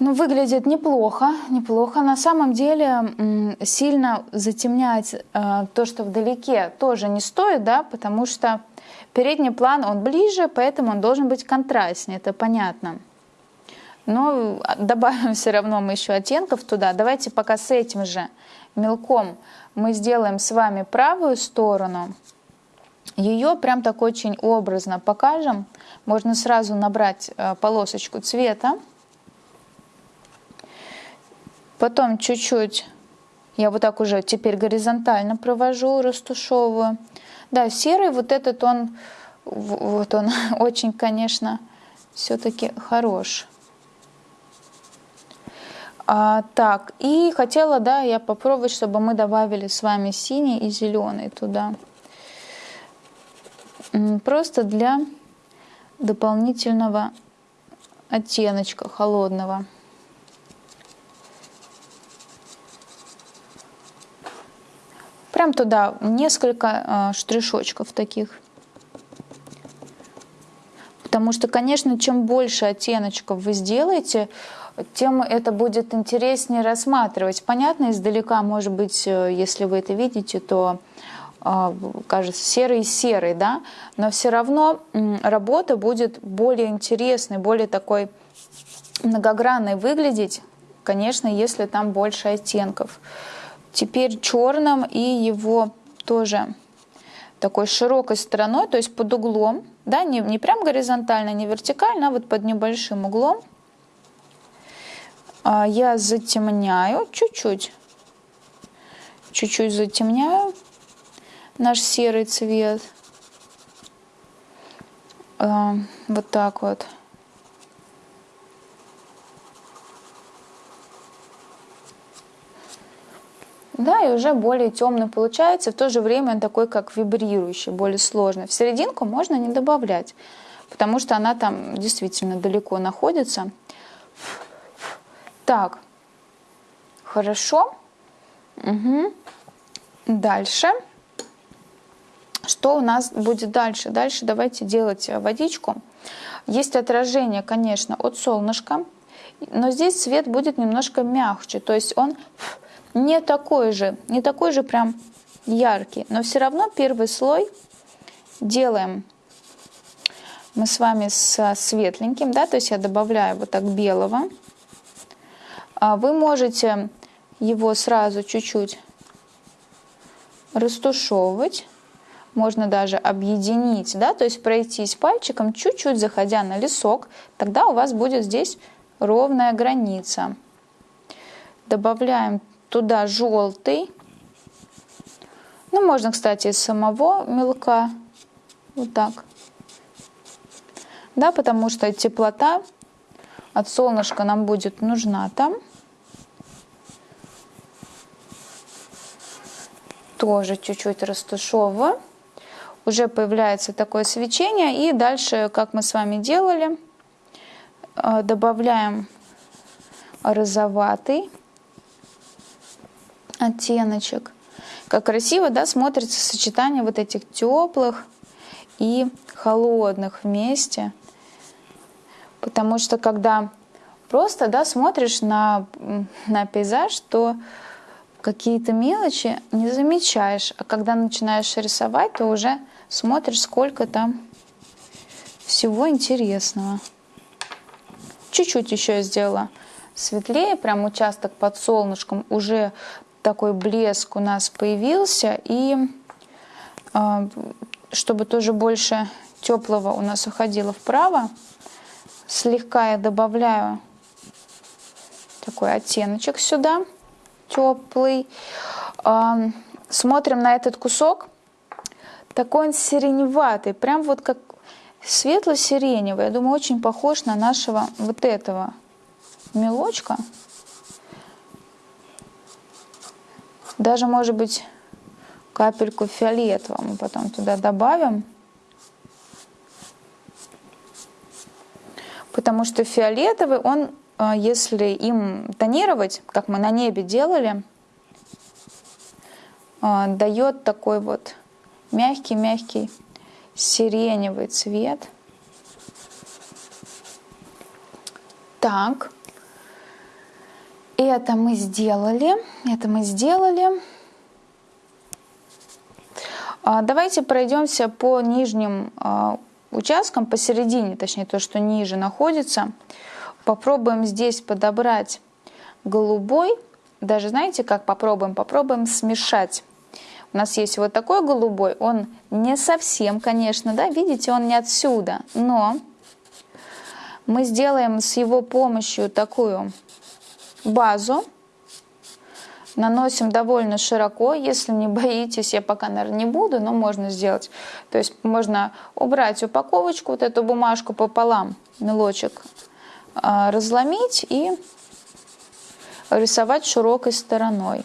Ну, выглядит неплохо, неплохо. На самом деле сильно затемнять э, то, что вдалеке, тоже не стоит, да, потому что передний план, он ближе, поэтому он должен быть контрастнее, это понятно. Но добавим все равно мы еще оттенков туда. Давайте пока с этим же мелком мы сделаем с вами правую сторону. Ее прям так очень образно покажем. Можно сразу набрать э, полосочку цвета. Потом чуть-чуть я вот так уже теперь горизонтально провожу, растушевываю. Да, серый вот этот он, вот он очень, конечно, все-таки хорош. А, так, и хотела, да, я попробовать, чтобы мы добавили с вами синий и зеленый туда. Просто для дополнительного оттеночка холодного. Прям туда несколько э, штришочков таких. Потому что, конечно, чем больше оттеночков вы сделаете, тем это будет интереснее рассматривать. Понятно, издалека, может быть, э, если вы это видите, то э, кажется серый-серый, да, но все равно работа будет более интересной, более такой многогранной выглядеть, конечно, если там больше оттенков. Теперь черным и его тоже такой широкой стороной, то есть под углом, да, не, не прям горизонтально, не вертикально, а вот под небольшим углом. А я затемняю чуть-чуть, чуть-чуть затемняю наш серый цвет. А, вот так вот. Да, и уже более темный получается, в то же время он такой, как вибрирующий, более сложный. В серединку можно не добавлять, потому что она там действительно далеко находится. Так, хорошо. Угу. Дальше. Что у нас будет дальше? Дальше давайте делать водичку. Есть отражение, конечно, от солнышка, но здесь цвет будет немножко мягче, то есть он не такой же, не такой же прям яркий, но все равно первый слой делаем мы с вами со светленьким, да, то есть я добавляю вот так белого. А вы можете его сразу чуть-чуть растушевывать, можно даже объединить, да, то есть пройтись пальчиком, чуть-чуть заходя на лесок, тогда у вас будет здесь ровная граница. Добавляем туда желтый. Ну, можно, кстати, из самого мелка. Вот так. Да, потому что теплота от солнышка нам будет нужна там. Тоже чуть-чуть растушевываю. Уже появляется такое свечение. И дальше, как мы с вами делали, э, добавляем розоватый оттеночек. Как красиво да, смотрится сочетание вот этих теплых и холодных вместе. Потому что когда просто да, смотришь на, на пейзаж, то какие-то мелочи не замечаешь. А когда начинаешь рисовать, то уже смотришь, сколько там всего интересного. Чуть-чуть еще я сделала светлее, прям участок под солнышком уже такой блеск у нас появился. И а, чтобы тоже больше теплого у нас уходило вправо, слегка я добавляю такой оттеночек сюда, теплый. А, смотрим на этот кусок. Такой он сиреневатый, прям вот как светло-сиреневый. Я думаю, очень похож на нашего вот этого мелочка. Даже, может быть, капельку фиолетового мы потом туда добавим. Потому что фиолетовый, он, э, если им тонировать, как мы на небе делали, э, дает такой вот мягкий-мягкий сиреневый цвет. Так, Это мы сделали, это мы сделали. А, давайте пройдемся по нижним а, участкам, посередине, точнее то, что ниже находится. Попробуем здесь подобрать голубой. Даже знаете, как попробуем? Попробуем смешать. У нас есть вот такой голубой, он не совсем, конечно, да, видите, он не отсюда, но мы сделаем с его помощью такую базу. Наносим довольно широко, если не боитесь, я пока, наверное, не буду, но можно сделать. То есть можно убрать упаковочку, вот эту бумажку пополам, мелочек, а, разломить и рисовать широкой стороной.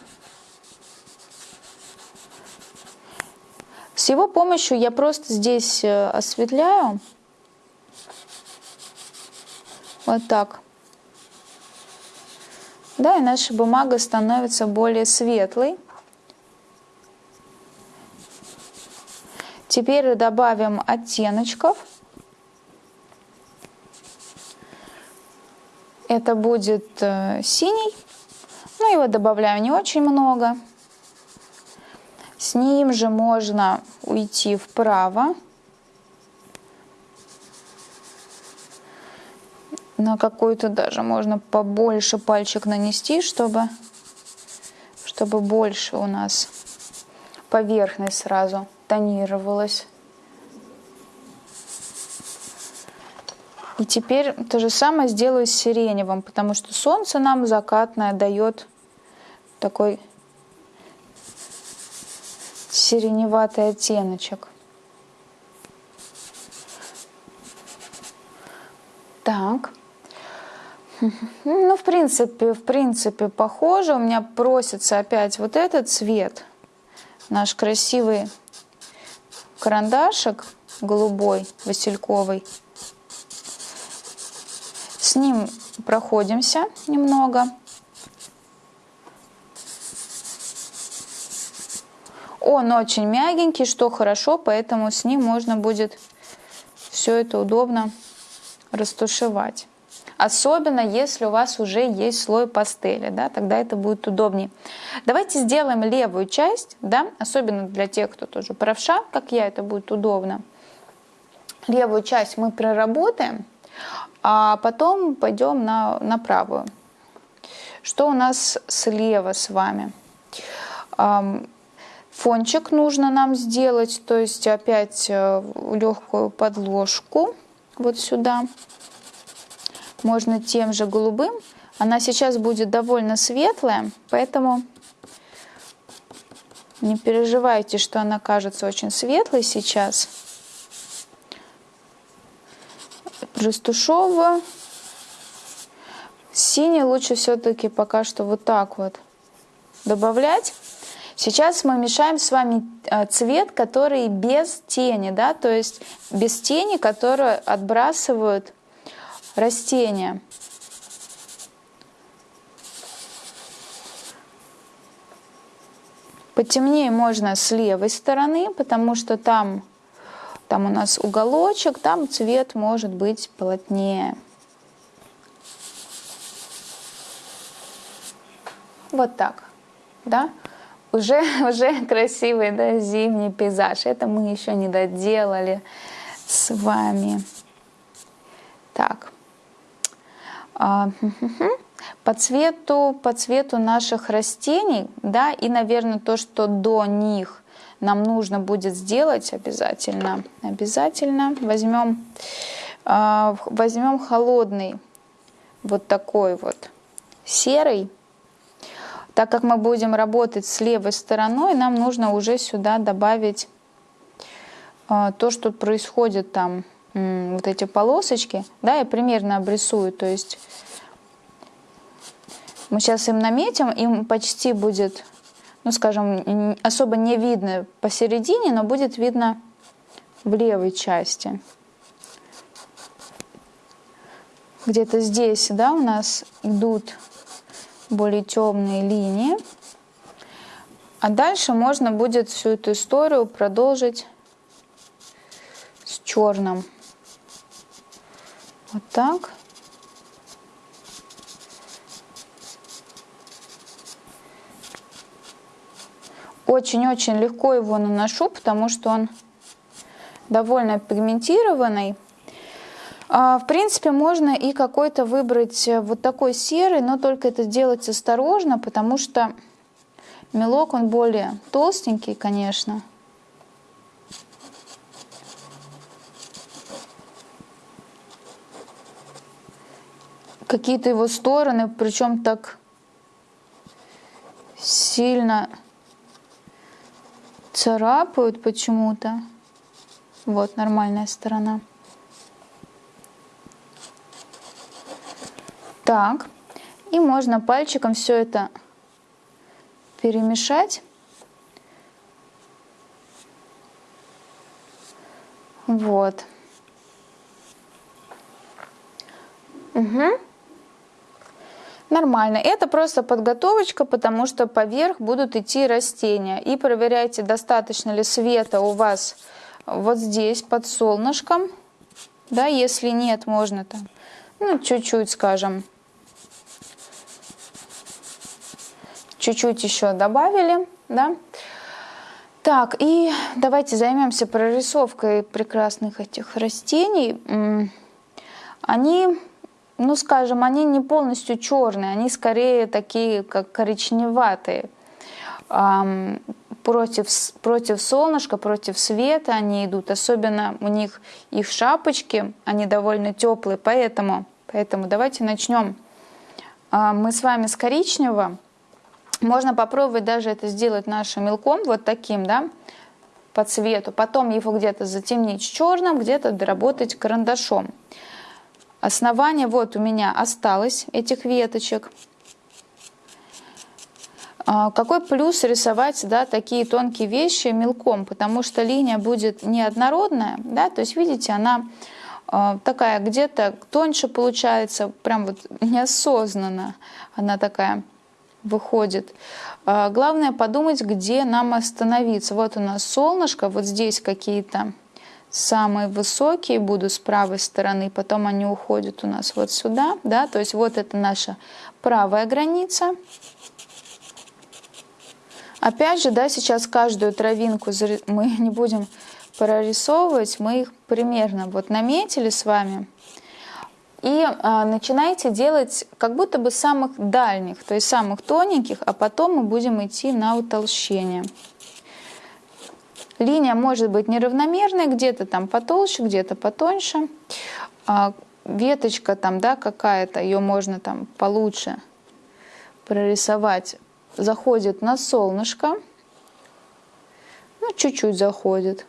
С его помощью я просто здесь э, осветляю. Вот так. Да, и наша бумага становится более светлой. Теперь добавим оттеночков. Это будет э, синий. Ну, его добавляю не очень много. С ним же можно уйти вправо. На какой-то даже можно побольше пальчик нанести, чтобы, чтобы больше у нас поверхность сразу тонировалась. И теперь то же самое сделаю с сиреневым, потому что солнце нам закатное дает такой сиреневатый оттеночек. Так. Ну, в принципе, в принципе, похоже. У меня просится опять вот этот цвет. Наш красивый карандашик голубой, васильковый. С ним проходимся немного. Он очень мягенький, что хорошо, поэтому с ним можно будет все это удобно растушевать. Особенно, если у вас уже есть слой пастели, да, тогда это будет удобнее. Давайте сделаем левую часть, да, особенно для тех, кто тоже правша, как я, это будет удобно. Левую часть мы проработаем, а потом пойдем на, на правую. Что у нас слева с вами? Фончик нужно нам сделать, то есть опять э, легкую подложку вот сюда можно тем же голубым. Она сейчас будет довольно светлая, поэтому не переживайте, что она кажется очень светлой сейчас. Растушевываю. Синий лучше все-таки пока что вот так вот добавлять. Сейчас мы мешаем с вами э, цвет, который без тени, да, то есть без тени, которые отбрасывают растения. Потемнее можно с левой стороны, потому что там, там у нас уголочек, там цвет может быть плотнее. Вот так, да? Уже, уже красивый да, зимний пейзаж. Это мы еще не доделали с вами. Так. А, по цвету, по цвету наших растений, да, и, наверное, то, что до них нам нужно будет сделать обязательно, обязательно возьмем, а, возьмем холодный, вот такой вот серый, так как мы будем работать с левой стороной, нам нужно уже сюда добавить а, то, что происходит там вот эти полосочки, да, я примерно обрисую, то есть мы сейчас им наметим, им почти будет, ну, скажем, особо не видно посередине, но будет видно в левой части. Где-то здесь, да, у нас идут более темные линии. А дальше можно будет всю эту историю продолжить с черным. Вот так. Очень-очень легко его наношу, потому что он довольно пигментированный. А, в принципе, можно и какой-то выбрать э, вот такой серый, но только это делать осторожно, потому что мелок, он более толстенький, конечно. Какие-то его стороны, причем так сильно царапают почему-то. Вот нормальная сторона. Так, и можно пальчиком все это перемешать. Вот. Угу. Нормально. Это просто подготовочка, потому что поверх будут идти растения. И проверяйте, достаточно ли света у вас вот здесь под солнышком. Да, если нет, можно там, ну, чуть-чуть, скажем, чуть-чуть еще добавили, да. Так, и давайте займемся прорисовкой прекрасных этих растений. Они ну, скажем, они не полностью черные, они скорее такие, как коричневатые. Против, против солнышка, против света они идут. Особенно у них их шапочки, они довольно теплые, поэтому, поэтому давайте начнем. А, мы с вами с коричневого. Можно попробовать даже это сделать нашим мелком, вот таким, да, по цвету. Потом его где-то затемнить черным, где-то доработать карандашом. Основание вот у меня осталось этих веточек. А, какой плюс рисовать да, такие тонкие вещи мелком, потому что линия будет неоднородная, да, то есть видите, она э, такая где-то тоньше получается, прям вот неосознанно она такая выходит. Э, главное подумать, где нам остановиться. Вот у нас солнышко, вот здесь какие-то самые высокие будут с правой стороны, потом они уходят у нас вот сюда, да, то есть вот это наша правая граница. Опять же, да, сейчас каждую травинку мы не будем прорисовывать, мы их примерно вот наметили с вами. И а, начинайте делать как будто бы самых дальних, то есть самых тоненьких, а потом мы будем идти на утолщение. Линия может быть неравномерной, где-то там потолще, где-то потоньше. А веточка там, да, какая-то, ее можно там получше прорисовать. Заходит на солнышко. Ну, чуть-чуть заходит.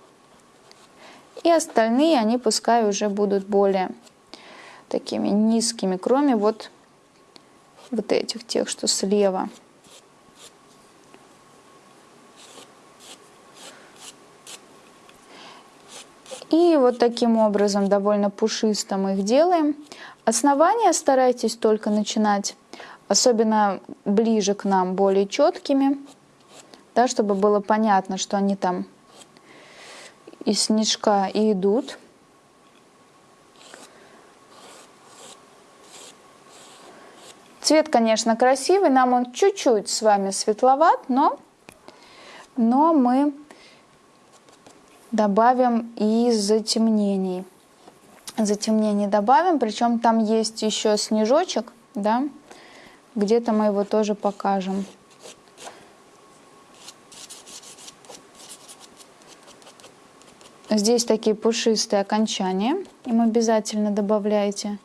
И остальные, они пускай уже будут более такими низкими, кроме вот, вот этих, тех, что слева. И вот таким образом довольно пушисто мы их делаем. Основания старайтесь только начинать, особенно ближе к нам, более четкими, да, чтобы было понятно, что они там из снежка и идут. Цвет, конечно, красивый, нам он чуть-чуть с вами светловат, но, но мы добавим и затемнений. Затемнений добавим, причем там есть еще снежочек, да, где-то мы его тоже покажем. Здесь такие пушистые окончания, им обязательно добавляйте.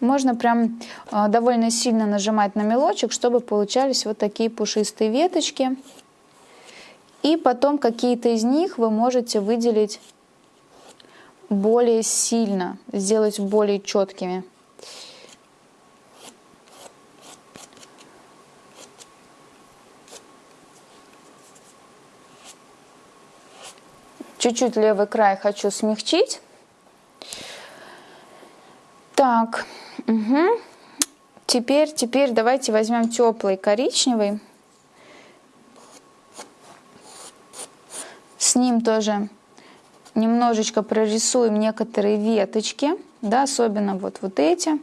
Можно прям а, довольно сильно нажимать на мелочек, чтобы получались вот такие пушистые веточки. И потом какие-то из них вы можете выделить более сильно, сделать более четкими. Чуть-чуть левый край хочу смягчить. Так, угу. теперь, теперь давайте возьмем теплый коричневый. Ним тоже немножечко прорисуем некоторые веточки, да, особенно вот, вот эти,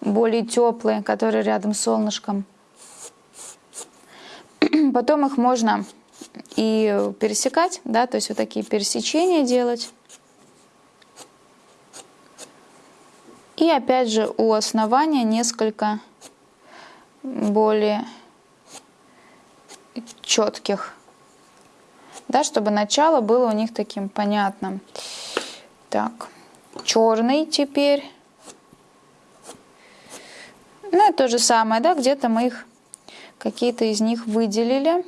более теплые, которые рядом с солнышком. Потом их можно и пересекать, да, то есть вот такие пересечения делать. И опять же у основания несколько более четких, да, чтобы начало было у них таким понятным. Так, черный теперь. Ну, это то же самое, да, где-то мы их, какие-то из них выделили.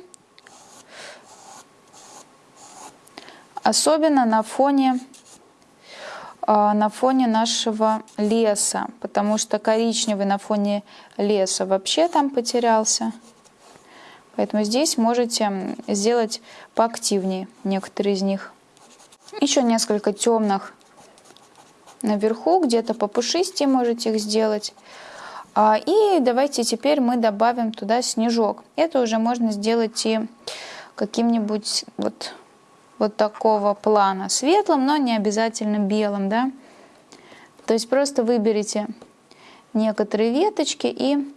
Особенно на фоне а, на фоне нашего леса, потому что коричневый на фоне леса вообще там потерялся. Поэтому здесь можете сделать поактивнее некоторые из них. Еще несколько темных наверху, где-то попушистее можете их сделать. А, и давайте теперь мы добавим туда снежок. Это уже можно сделать и каким-нибудь вот вот такого плана, светлым, но не обязательно белым, да. То есть просто выберите некоторые веточки и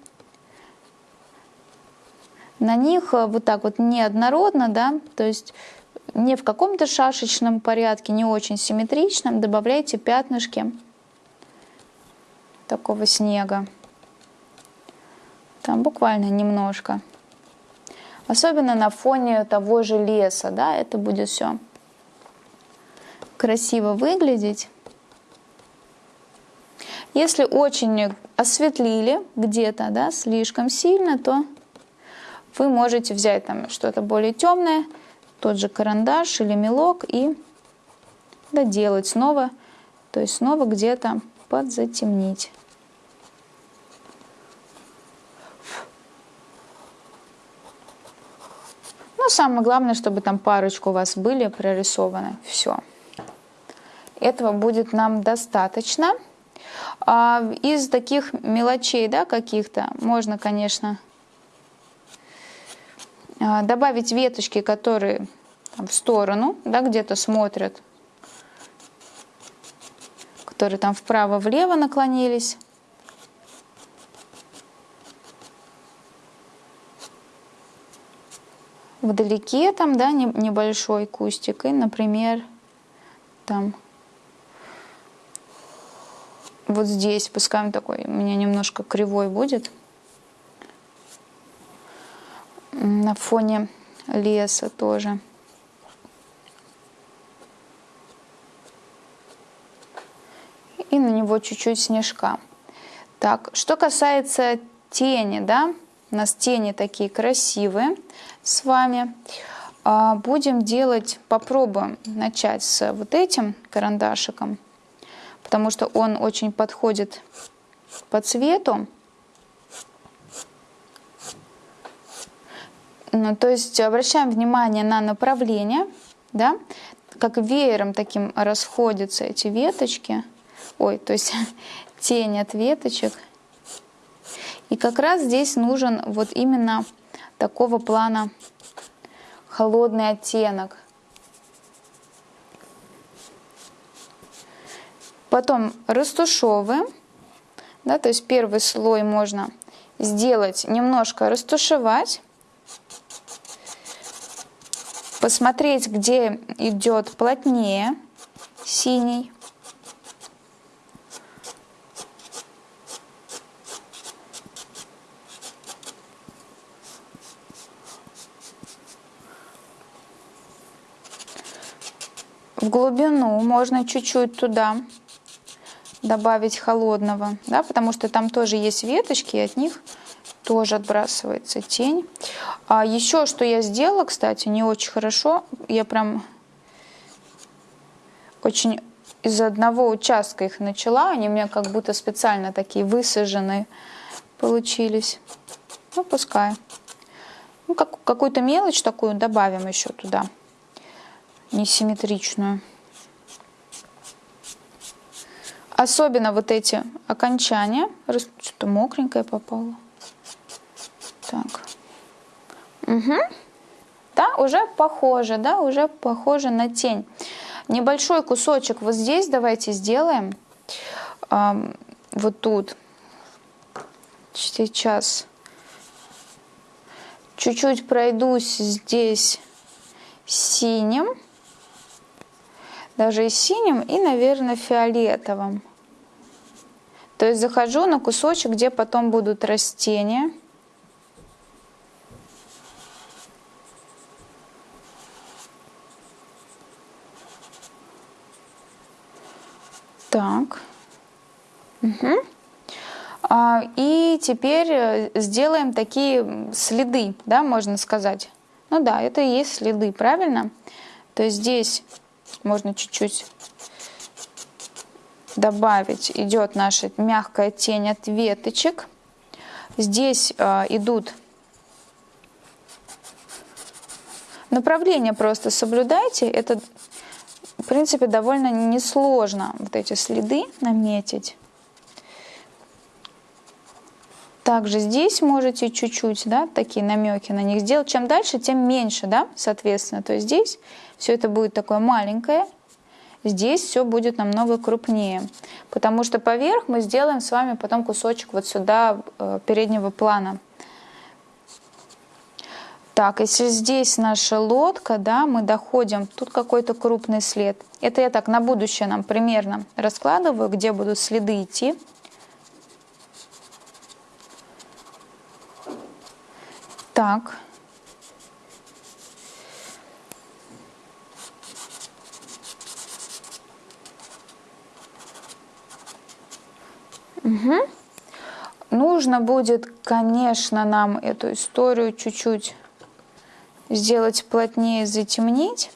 на них э, вот так вот неоднородно, да, то есть не в каком-то шашечном порядке, не очень симметричном, добавляйте пятнышки такого снега. Там буквально немножко. Особенно на фоне того же леса, да, это будет все красиво выглядеть. Если очень осветлили где-то, да, слишком сильно, то вы можете взять там что-то более темное, тот же карандаш или мелок и доделать снова, то есть снова где-то подзатемнить. самое главное, чтобы там парочку у вас были прорисованы. Все. Этого будет нам достаточно. А из таких мелочей, да, каких-то, можно, конечно, добавить веточки, которые в сторону, да, где-то смотрят, которые там вправо-влево наклонились. вдалеке там, да, небольшой кустик, и, например, там вот здесь, пускай он такой у меня немножко кривой будет, на фоне леса тоже. И на него чуть-чуть снежка. Так, что касается тени, да, у нас тени такие красивые с вами. А, будем делать, попробуем начать с вот этим карандашиком, потому что он очень подходит по цвету. Ну, то есть обращаем внимание на направление, да, как веером таким расходятся эти веточки, ой, то есть тень от веточек – и как раз здесь нужен вот именно такого плана холодный оттенок. Потом растушевываем. Да, то есть первый слой можно сделать, немножко растушевать. Посмотреть, где идет плотнее синий. в глубину можно чуть-чуть туда добавить холодного, да, потому что там тоже есть веточки, и от них тоже отбрасывается тень. А еще что я сделала, кстати, не очень хорошо, я прям очень из одного участка их начала, они у меня как будто специально такие высаженные получились. Ну, пускай. Ну, как, какую-то мелочь такую добавим еще туда несимметричную. Особенно вот эти окончания. Что-то мокренькое попало. Так. Угу. Да, уже похоже, да, уже похоже на тень. Небольшой кусочек вот здесь давайте сделаем. Эм, вот тут. Сейчас. Чуть-чуть пройдусь здесь синим, даже и синим, и, наверное, фиолетовым. То есть захожу на кусочек, где потом будут растения. Так. Угу. А, и теперь э, сделаем такие следы, да, можно сказать. Ну да, это и есть следы, правильно? То есть здесь можно чуть-чуть добавить. Идет наша мягкая тень от веточек. Здесь э, идут направления просто соблюдайте. Это, принципе, довольно несложно вот эти следы наметить. Также здесь можете чуть-чуть, да, такие намеки на них сделать. Чем дальше, тем меньше, да, соответственно. То есть здесь все это будет такое маленькое, здесь все будет намного крупнее. Потому что поверх мы сделаем с вами потом кусочек вот сюда э, переднего плана. Так, если здесь наша лодка, да, мы доходим, тут какой-то крупный след. Это я так на будущее нам примерно раскладываю, где будут следы идти. Так. Угу. Нужно будет, конечно, нам эту историю чуть-чуть сделать плотнее, затемнить.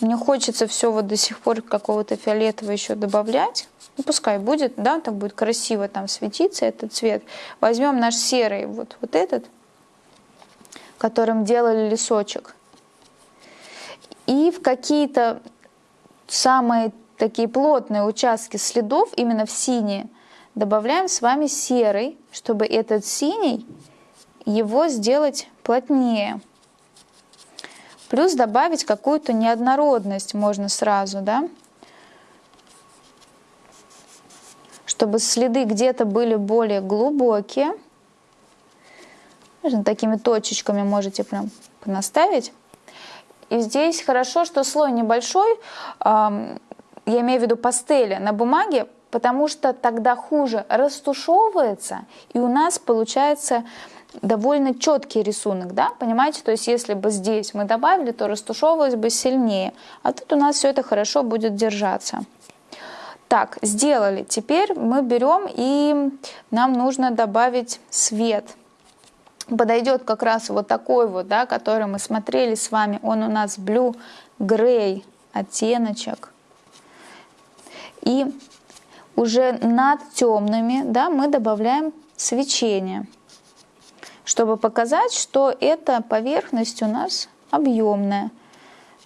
Мне хочется все вот до сих пор какого-то фиолетового еще добавлять. Ну, пускай будет, да, так будет красиво там светиться этот цвет. Возьмем наш серый, вот, вот этот, которым делали лесочек. И в какие-то самые такие плотные участки следов, именно в синие, добавляем с вами серый, чтобы этот синий, его сделать плотнее. Плюс добавить какую-то неоднородность можно сразу, да? Чтобы следы где-то были более глубокие, Такими точечками можете прям наставить. И здесь хорошо, что слой небольшой, я имею в виду пастели на бумаге, потому что тогда хуже растушевывается, и у нас получается довольно четкий рисунок, да, понимаете, то есть если бы здесь мы добавили, то растушевывалось бы сильнее, а тут у нас все это хорошо будет держаться. Так, сделали. Теперь мы берем и нам нужно добавить свет подойдет как раз вот такой вот, да, который мы смотрели с вами. Он у нас blue gray оттеночек. И уже над темными да, мы добавляем свечение, чтобы показать, что эта поверхность у нас объемная.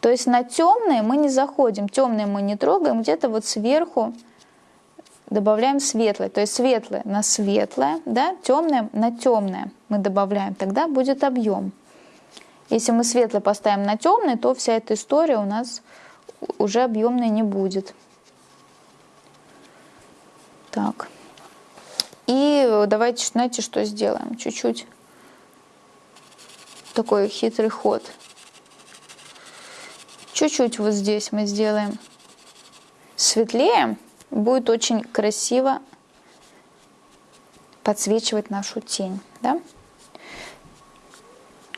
То есть на темные мы не заходим, темные мы не трогаем, где-то вот сверху добавляем светлое. То есть светлое на светлое, да, темное на темное мы добавляем, тогда будет объем. Если мы светлое поставим на темное, то вся эта история у нас уже объемной не будет. Так. И давайте, знаете, что сделаем? Чуть-чуть такой хитрый ход. Чуть-чуть вот здесь мы сделаем светлее будет очень красиво подсвечивать нашу тень. Да?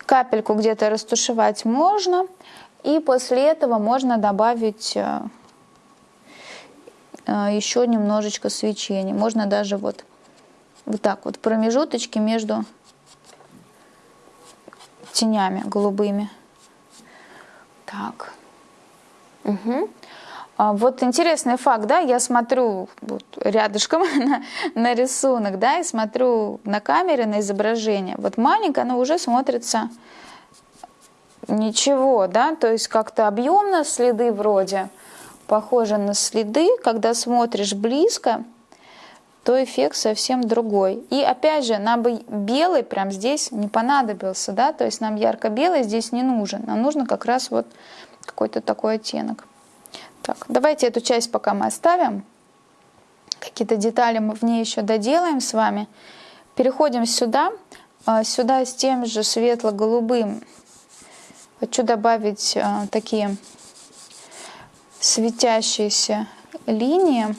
Капельку где-то растушевать можно, и после этого можно добавить э, э, еще немножечко свечения. Можно даже вот, вот так вот промежуточки между тенями голубыми. Так. Угу. Вот интересный факт, да, я смотрю вот рядышком на, на рисунок, да, и смотрю на камере, на изображение. Вот маленькое, оно уже смотрится ничего, да, то есть как-то объемно следы вроде похожи на следы, когда смотришь близко, то эффект совсем другой. И опять же, нам бы белый прям здесь не понадобился, да, то есть нам ярко-белый здесь не нужен, нам нужно как раз вот какой-то такой оттенок. Так, давайте эту часть пока мы оставим. Какие-то детали мы в ней еще доделаем с вами. Переходим сюда. А, сюда с тем же светло-голубым Хочу добавить а, такие светящиеся линии.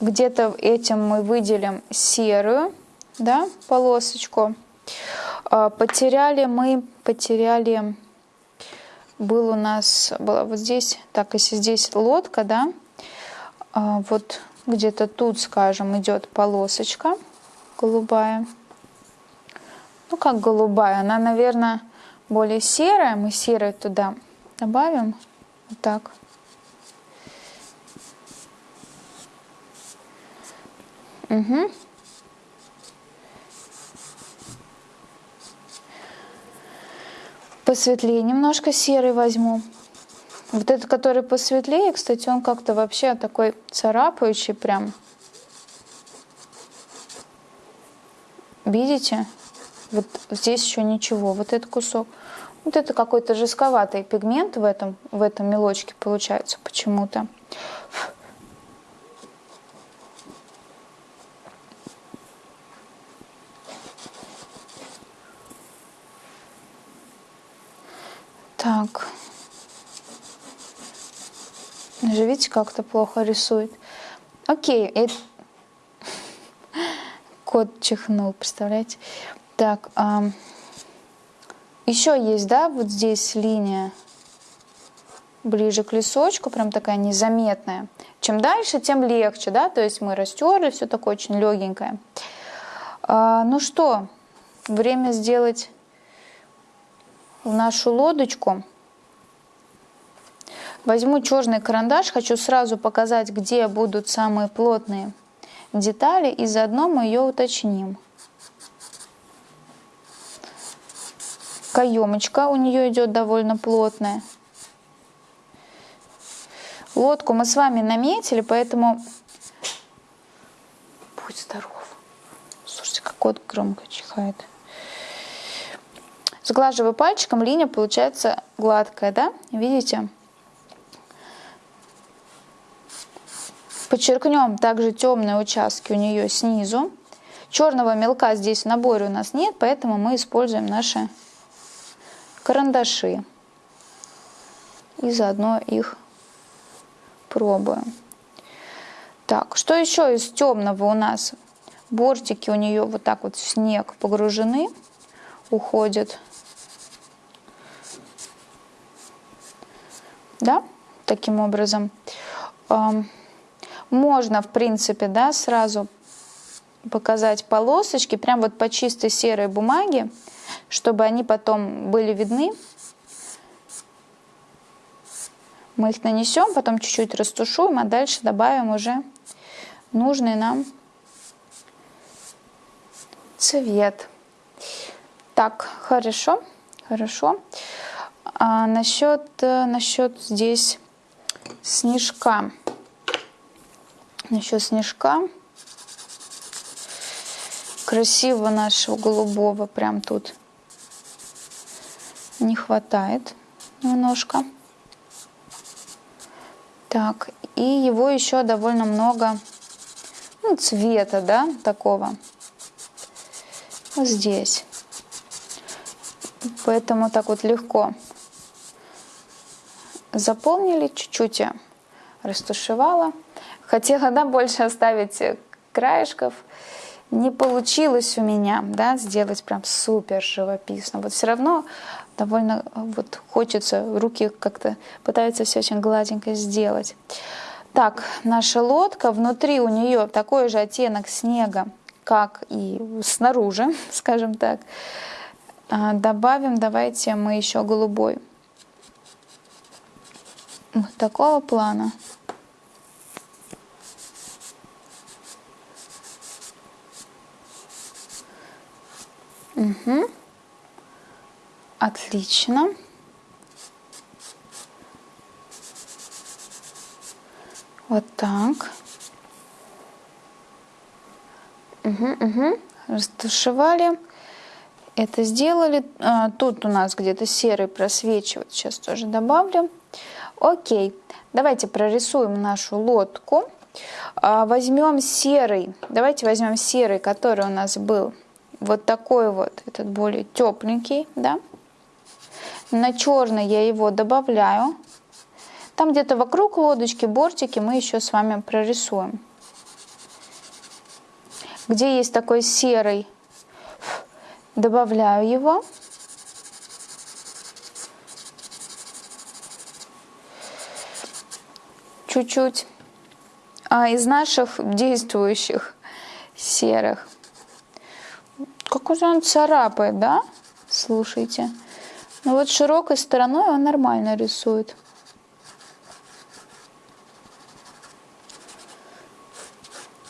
Где-то этим мы выделим серую да, полосочку. А, потеряли мы, потеряли, был у нас, была вот здесь, так, если здесь лодка, да, а, вот где-то тут, скажем, идет полосочка голубая. Ну, как голубая, она, наверное, более серая. Мы серой туда добавим. Вот так. Угу. Посветлее немножко серый возьму. Вот этот, который посветлее, кстати, он как-то вообще такой царапающий прям. Видите? Вот здесь еще ничего. Вот этот кусок. Вот это какой-то жестковатый пигмент в этом, в этом мелочке получается почему-то. Так. Же видите, как-то плохо рисует. Окей. И... Кот чихнул, представляете? Так. А... Еще есть, да, вот здесь линия ближе к лесочку, прям такая незаметная. Чем дальше, тем легче, да, то есть мы растерли, все такое очень легенькое. А, ну что, время сделать нашу лодочку. Возьму черный карандаш, хочу сразу показать, где будут самые плотные детали, и заодно мы ее уточним. Каемочка у нее идет довольно плотная. Лодку мы с вами наметили, поэтому... Будь здоров. Слушайте, как кот громко чихает. Сглаживаю пальчиком, линия получается гладкая, да? Видите? Подчеркнем также темные участки у нее снизу. Черного мелка здесь в наборе у нас нет, поэтому мы используем наши карандаши. И заодно их пробуем. Так, что еще из темного у нас? Бортики у нее вот так вот в снег погружены, уходят. Да, таким образом. Можно, в принципе, да, сразу показать полосочки, прям вот по чистой серой бумаге чтобы они потом были видны. Мы их нанесем, потом чуть-чуть растушуем, а дальше добавим уже нужный нам цвет. Так, хорошо, хорошо. А насчет, насчет здесь снежка. Насчет снежка. Красиво нашего голубого прям тут не хватает немножко. Так, и его еще довольно много ну, цвета, да, такого. Вот здесь. Поэтому так вот легко заполнили, чуть-чуть растушевала. Хотела, да, больше оставить краешков, не получилось у меня, да, сделать прям супер живописно. Вот все равно довольно вот хочется, руки как-то пытаются все очень гладенько сделать. Так, наша лодка, внутри у нее такой же оттенок снега, как и снаружи, скажем так. А, добавим, давайте мы еще голубой. Вот такого плана. Угу. Отлично. Вот так. Угу, угу. Растушевали. Это сделали. А, тут у нас где-то серый просвечивает. Сейчас тоже добавлю. Окей. Давайте прорисуем нашу лодку. А, возьмем серый. Давайте возьмем серый, который у нас был вот такой вот, этот более тепленький, да. На черный я его добавляю. Там где-то вокруг лодочки, бортики мы еще с вами прорисуем. Где есть такой серый, добавляю его. Чуть-чуть. А из наших действующих серых. Как уже он царапает, да? Слушайте. Ну вот широкой стороной он нормально рисует.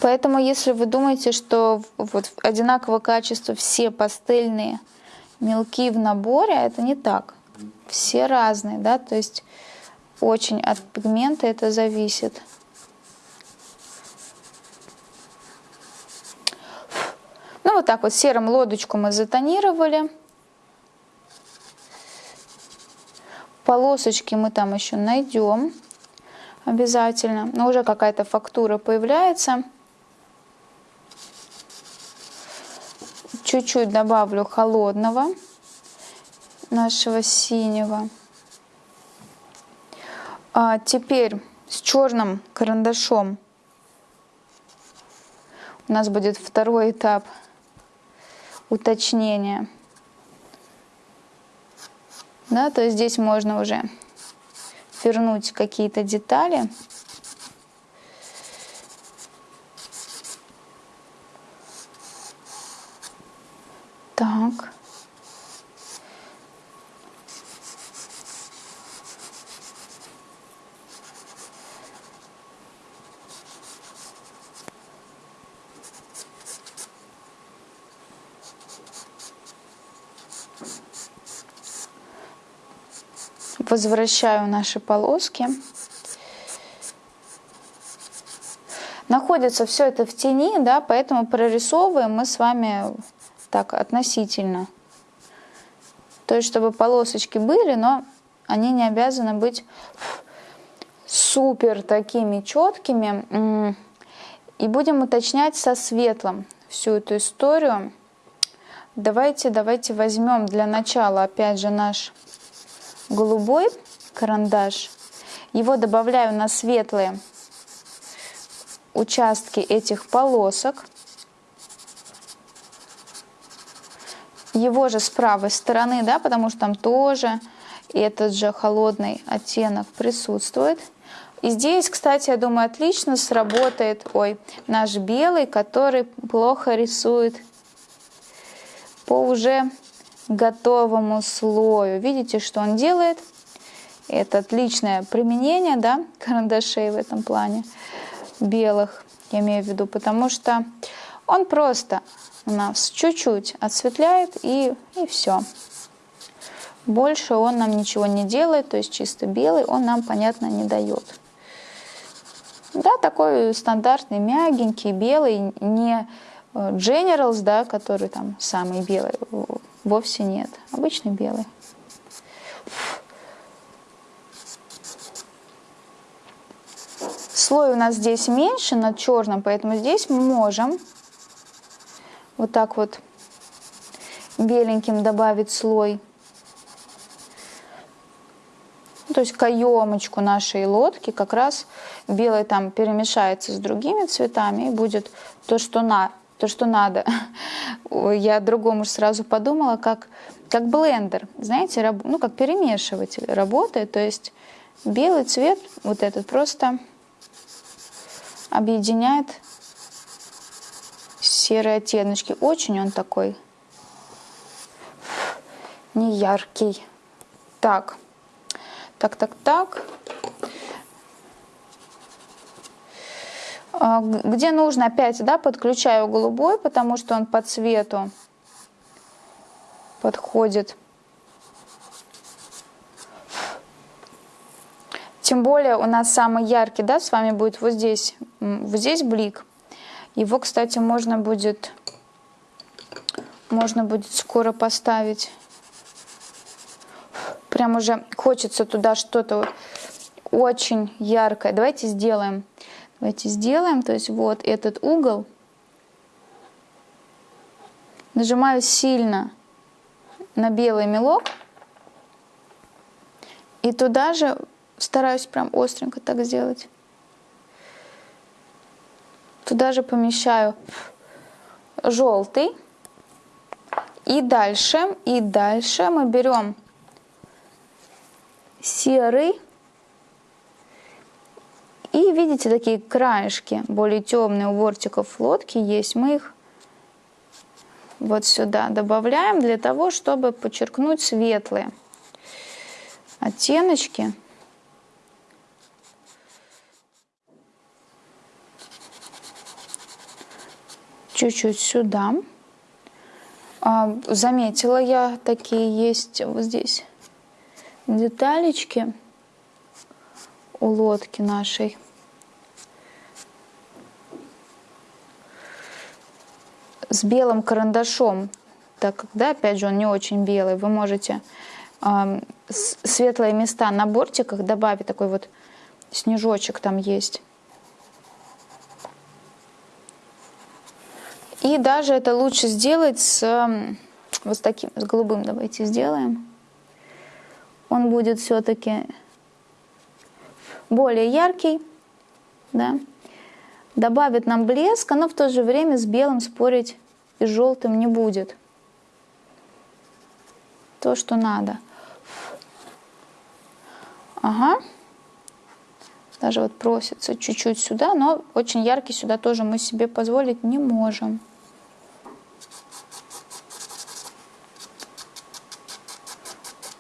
Поэтому, если вы думаете, что вот одинакового качества все пастельные мелки в наборе, это не так. Все разные, да, то есть очень от пигмента это зависит. Ну вот так вот серым лодочку мы затонировали. Полосочки мы там еще найдем обязательно. Но уже какая-то фактура появляется. Чуть-чуть добавлю холодного нашего синего. А теперь с черным карандашом у нас будет второй этап уточнения. Да, то есть здесь можно уже вернуть какие-то детали. Так. Возвращаю наши полоски. Находится все это в тени, да, поэтому прорисовываем мы с вами так относительно. То есть, чтобы полосочки были, но они не обязаны быть супер такими четкими. И будем уточнять со светлым всю эту историю. Давайте, давайте возьмем для начала опять же наш голубой карандаш. Его добавляю на светлые участки этих полосок. Его же с правой стороны, да, потому что там тоже этот же холодный оттенок присутствует. И здесь, кстати, я думаю, отлично сработает ой, наш белый, который плохо рисует по уже готовому слою. Видите, что он делает? Это отличное применение да, карандашей в этом плане, белых, я имею в виду, потому что он просто у нас чуть-чуть осветляет и, и все. Больше он нам ничего не делает, то есть чисто белый он нам, понятно, не дает. Да, такой стандартный, мягенький, белый, не э, Generals, да, который там самый белый, Вовсе нет. Обычный белый. Слой у нас здесь меньше над черным, поэтому здесь мы можем вот так вот беленьким добавить слой. То есть каемочку нашей лодки как раз белый там перемешается с другими цветами и будет то, что на, то, что надо. Я другому сразу подумала, как, как блендер, знаете, раб, ну как перемешиватель работает, то есть белый цвет вот этот просто объединяет серые оттеночки. Очень он такой неяркий. Так, так, так, так. Где нужно, опять да, подключаю голубой, потому что он по цвету подходит. Тем более у нас самый яркий, да, с вами будет вот здесь, вот здесь блик. Его, кстати, можно будет, можно будет скоро поставить. Прям уже хочется туда что-то очень яркое. Давайте сделаем. Давайте сделаем, то есть вот этот угол. Нажимаю сильно на белый мелок. И туда же стараюсь прям остренько так сделать. Туда же помещаю желтый. И дальше, и дальше мы берем серый. И видите, такие краешки, более темные у бортиков лодки есть. Мы их вот сюда добавляем для того, чтобы подчеркнуть светлые оттеночки. Чуть-чуть сюда. А, заметила я, такие есть вот здесь деталечки у лодки нашей. С белым карандашом, так как, да, опять же, он не очень белый, вы можете э, светлые места на бортиках добавить, такой вот снежочек там есть. И даже это лучше сделать с вот с таким, с голубым давайте сделаем. Он будет все-таки более яркий, да, добавит нам блеска, но в то же время с белым спорить и с желтым не будет. То, что надо. Ага. Даже вот просится чуть-чуть сюда, но очень яркий сюда тоже мы себе позволить не можем.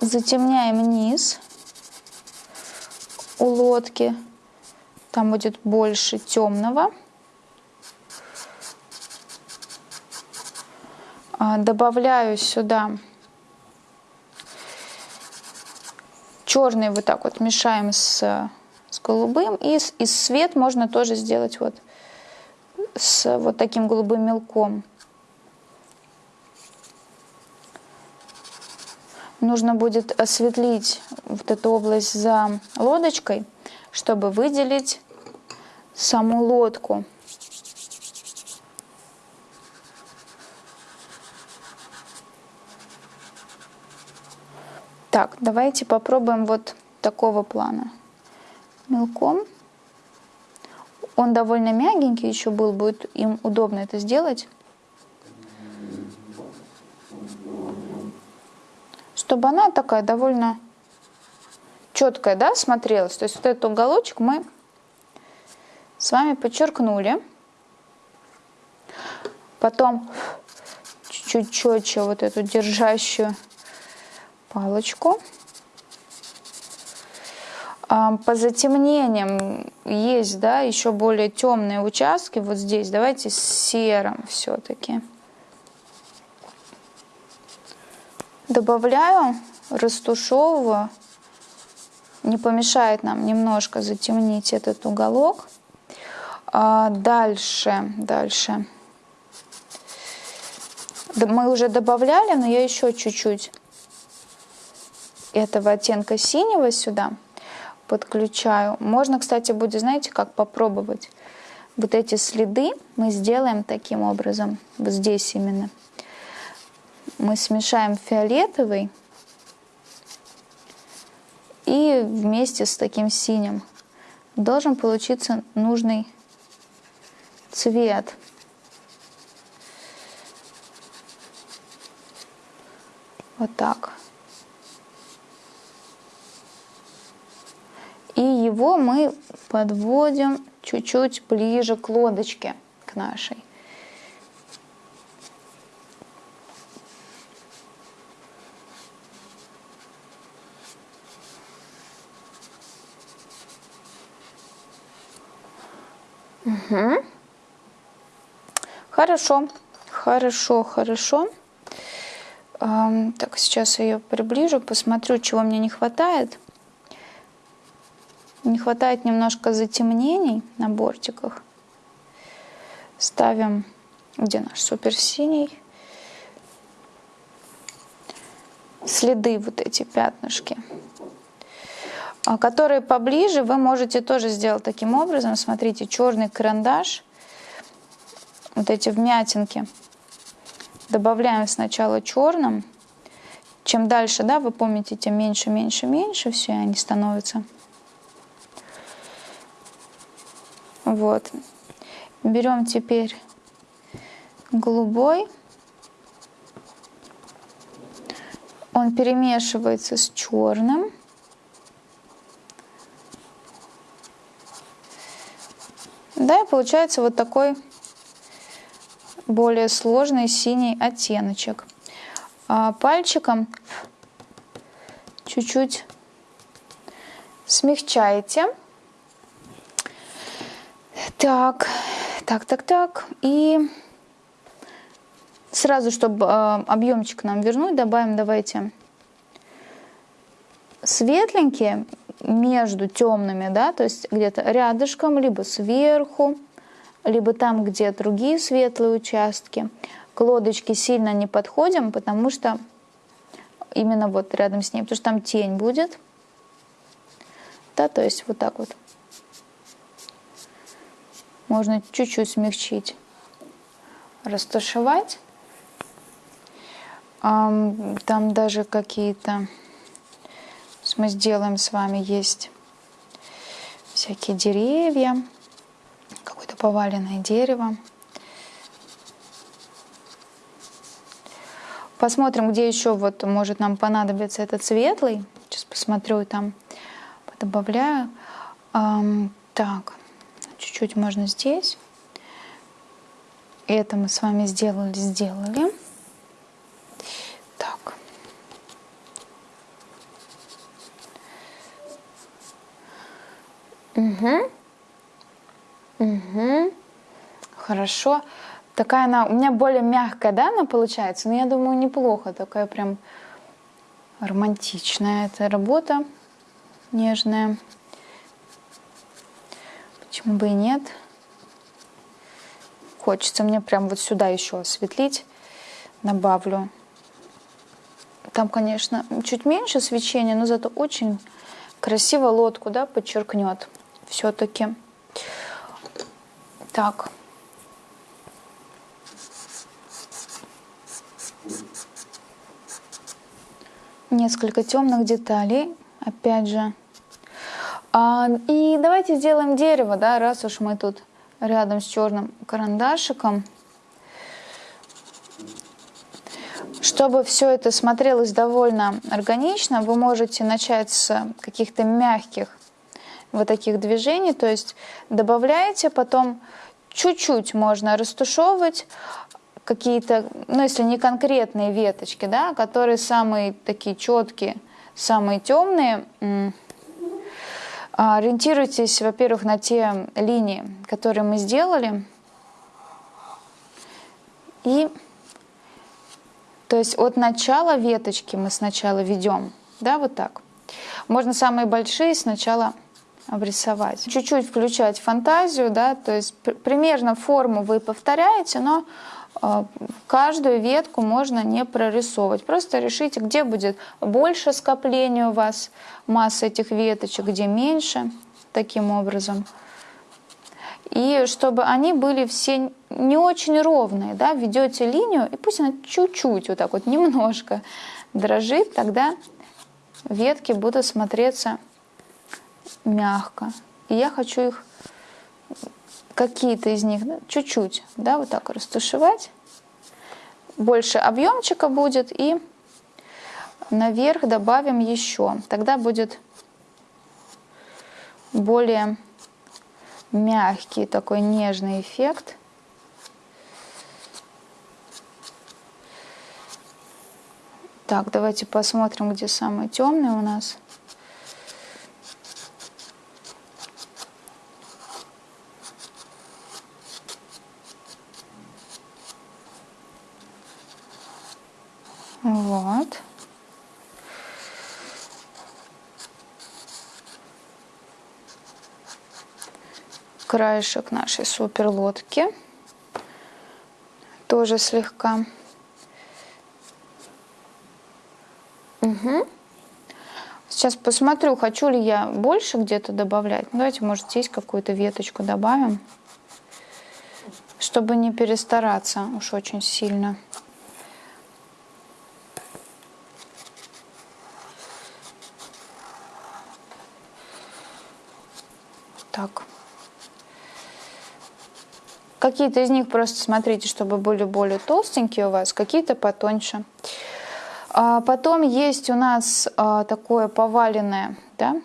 Затемняем низ у лодки. Там будет больше темного. А, добавляю сюда черный вот так вот мешаем с, с голубым. И, и свет можно тоже сделать вот с вот таким голубым мелком. Нужно будет осветлить вот эту область за лодочкой, чтобы выделить саму лодку. Так, давайте попробуем вот такого плана. Мелком. Он довольно мягенький еще был, будет им удобно это сделать. Чтобы она такая довольно четкая, да, смотрелась. То есть вот этот уголочек мы с вами подчеркнули. Потом чуть-чуть четче вот эту держащую палочку. По затемнениям есть, да, еще более темные участки. Вот здесь давайте с серым все-таки. Добавляю, растушевываю. Не помешает нам немножко затемнить этот уголок. А дальше, дальше. Мы уже добавляли, но я еще чуть-чуть этого оттенка синего сюда подключаю. Можно, кстати, будет, знаете, как попробовать. Вот эти следы мы сделаем таким образом, вот здесь именно. Мы смешаем фиолетовый и вместе с таким синим должен получиться нужный цвет. Вот так. И его мы подводим чуть-чуть ближе к лодочке, к нашей. Угу. Хорошо, хорошо, хорошо. Так, сейчас я ее приближу, посмотрю, чего мне не хватает. Не хватает немножко затемнений на бортиках. Ставим, где наш суперсиний. Следы, вот эти пятнышки. А которые поближе, вы можете тоже сделать таким образом. Смотрите, черный карандаш, вот эти вмятинки. Добавляем сначала черным, чем дальше, да, вы помните, тем меньше, меньше, меньше все они становятся. Вот. Берем теперь голубой. Он перемешивается с черным. Да, и получается вот такой более сложный синий оттеночек. А пальчиком чуть-чуть смягчаете. Так, так, так, так. И сразу, чтобы э, объемчик нам вернуть, добавим, давайте, светленькие между темными, да, то есть где-то рядышком, либо сверху, либо там, где другие светлые участки. К лодочке сильно не подходим, потому что именно вот рядом с ней, потому что там тень будет. Да, то есть вот так вот. Можно чуть-чуть смягчить, растушевать. Там даже какие-то мы сделаем с вами есть всякие деревья, какое-то поваленное дерево. Посмотрим, где еще вот может нам понадобиться этот светлый. Сейчас посмотрю и там добавляю. Так, чуть-чуть можно здесь. Это мы с вами сделали, сделали. Так. Угу. Угу. Хорошо. Такая она, у меня более мягкая, да, она получается, но я думаю, неплохо. Такая прям романтичная эта работа, нежная. Почему бы и нет? Хочется мне прям вот сюда еще осветлить. Добавлю. Там, конечно, чуть меньше свечения, но зато очень красиво лодку, да, подчеркнет все-таки. Так. Несколько темных деталей, опять же. А, и давайте сделаем дерево, да, раз уж мы тут рядом с черным карандашиком. Чтобы все это смотрелось довольно органично, вы можете начать с каких-то мягких вот таких движений, то есть добавляете, потом чуть-чуть можно растушевывать какие-то, ну если не конкретные веточки, да, которые самые такие четкие, самые темные, а, ориентируйтесь, во-первых, на те линии, которые мы сделали. И, то есть от начала веточки мы сначала ведем, да, вот так. Можно самые большие сначала обрисовать. Чуть-чуть включать фантазию, да, то есть примерно форму вы повторяете, но э, каждую ветку можно не прорисовывать. Просто решите, где будет больше скопления у вас массы этих веточек, где меньше, таким образом. И чтобы они были все не очень ровные, да, ведете линию, и пусть она чуть-чуть, вот так вот, немножко дрожит, тогда ветки будут смотреться мягко. И я хочу их, какие-то из них, чуть-чуть, да, вот так растушевать. Больше объемчика будет и наверх добавим еще. Тогда будет более мягкий такой нежный эффект. Так, давайте посмотрим, где самый темный у нас. Вот. Краешек нашей супер лодки. Тоже слегка. Угу. Сейчас посмотрю, хочу ли я больше где-то добавлять. Ну, давайте, может, здесь какую-то веточку добавим, чтобы не перестараться уж очень сильно. Так. Какие-то из них просто смотрите, чтобы были более толстенькие у вас, какие-то потоньше. А потом есть у нас а, такое поваленное, да,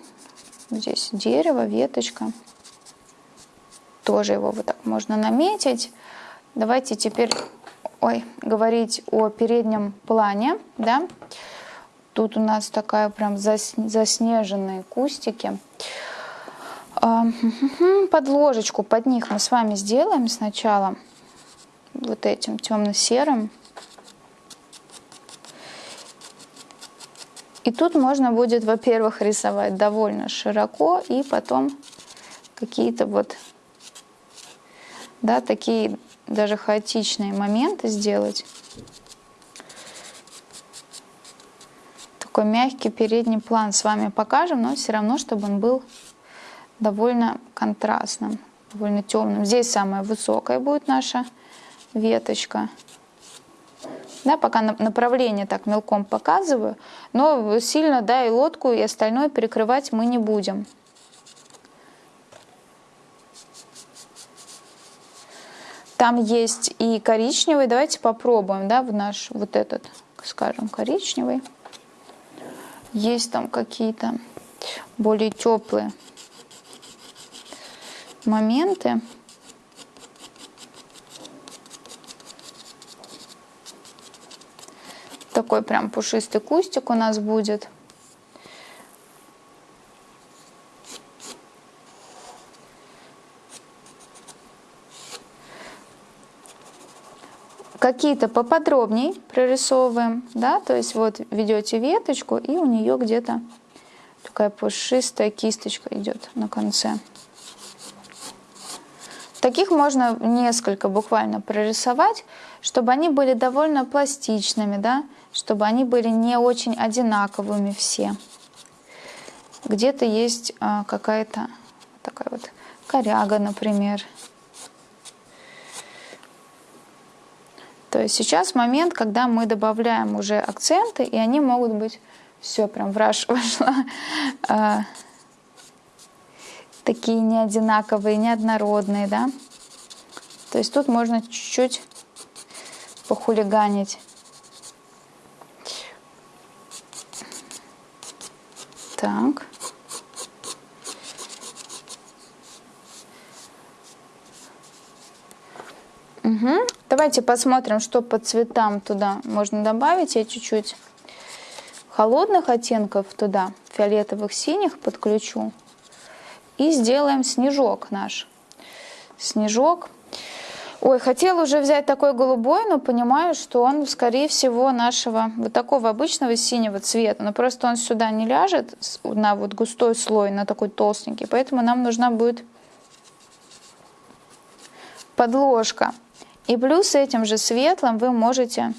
здесь дерево, веточка. Тоже его вот так можно наметить. Давайте теперь ой, говорить о переднем плане, да. Тут у нас такая прям заснеженные кустики. А, под ложечку, под них мы с вами сделаем сначала вот этим темно-серым. И тут можно будет, во-первых, рисовать довольно широко, и потом какие-то вот, да, такие даже хаотичные моменты сделать. Такой мягкий передний план с вами покажем, но все равно, чтобы он был довольно контрастным, довольно темным. Здесь самая высокая будет наша веточка. Да, пока направление так мелком показываю, но сильно, да, и лодку, и остальное перекрывать мы не будем. Там есть и коричневый, давайте попробуем, да, в наш вот этот, скажем, коричневый. Есть там какие-то более теплые моменты. Такой прям пушистый кустик у нас будет. Какие-то поподробней прорисовываем, да, то есть вот ведете веточку и у нее где-то такая пушистая кисточка идет на конце. Таких можно несколько буквально прорисовать, чтобы они были довольно пластичными, да, чтобы они были не очень одинаковыми все. Где-то есть а, какая-то такая вот коряга, например. То есть сейчас момент, когда мы добавляем уже акценты, и они могут быть все прям в вошла. Такие не одинаковые, не однородные, да. То есть тут можно чуть-чуть похулиганить. Так. Угу. Давайте посмотрим, что по цветам туда можно добавить. Я чуть-чуть холодных оттенков туда, фиолетовых, синих подключу. И сделаем снежок наш. Снежок. Ой, хотела уже взять такой голубой, но понимаю, что он, скорее всего, нашего вот такого обычного синего цвета. Но просто он сюда не ляжет на вот густой слой, на такой толстенький. Поэтому нам нужна будет подложка. И плюс этим же светлым вы можете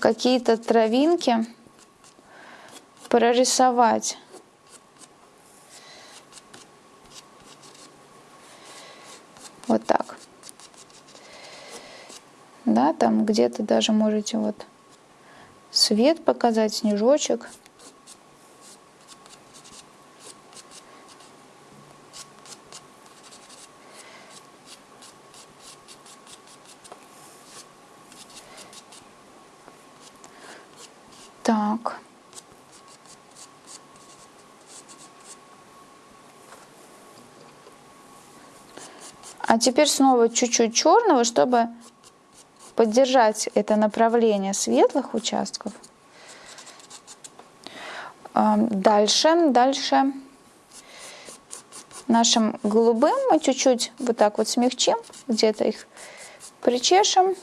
какие-то травинки прорисовать. Вот так. Да, там где-то даже можете вот свет показать, снежочек. Так. А теперь снова чуть-чуть черного, чтобы поддержать это направление светлых участков. Дальше, дальше нашим голубым мы чуть-чуть вот так вот смягчим, где-то их причешем.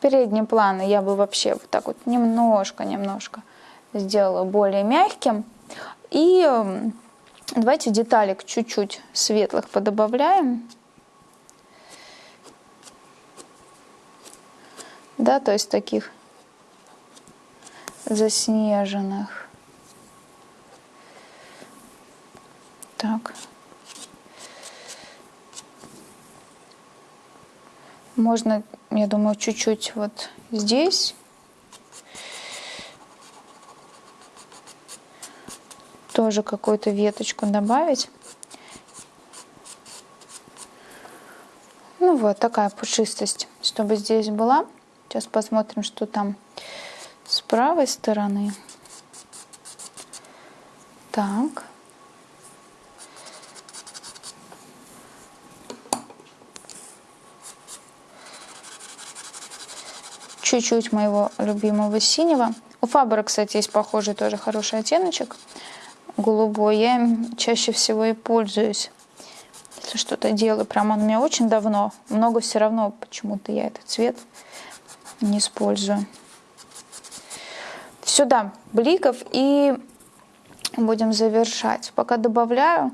Передний план я бы вообще вот так вот немножко-немножко сделала более мягким. И Давайте деталек чуть-чуть светлых подобавляем. Да, то есть таких заснеженных. Так. Можно, я думаю, чуть-чуть вот здесь. Тоже какую-то веточку добавить. Ну вот такая пушистость, чтобы здесь была. Сейчас посмотрим, что там с правой стороны. Так. Чуть-чуть моего любимого синего. У Фабера, кстати, есть похожий тоже хороший оттеночек. Голубой. Я им чаще всего и пользуюсь. Если что-то делаю. Прям он у меня очень давно. Много все равно почему-то я этот цвет не использую. Сюда бликов и будем завершать. Пока добавляю,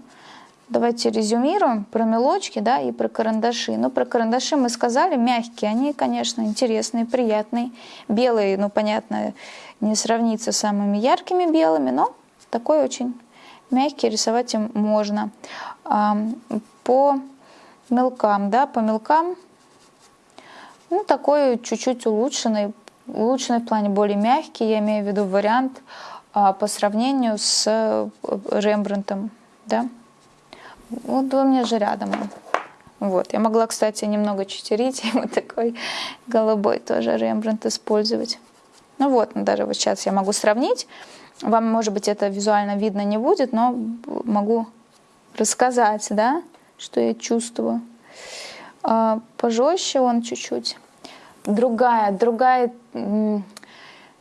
давайте резюмируем про мелочки да, и про карандаши. Ну, про карандаши мы сказали, мягкие, они, конечно, интересные, приятные. Белые, ну, понятно, не сравнится с самыми яркими белыми, но такой очень мягкий, рисовать им можно. По мелкам, да, по мелкам, ну, такой чуть-чуть улучшенный, улучшенный в плане более мягкий, я имею в виду вариант а, по сравнению с э, Рембрандтом, да. Вот у меня же рядом Вот. Я могла, кстати, немного читерить, и вот такой голубой тоже Рембрандт использовать. Ну вот, даже вот сейчас я могу сравнить. Вам, может быть, это визуально видно не будет, но могу рассказать, да, что я чувствую. А, пожестче он чуть-чуть. Другая, другая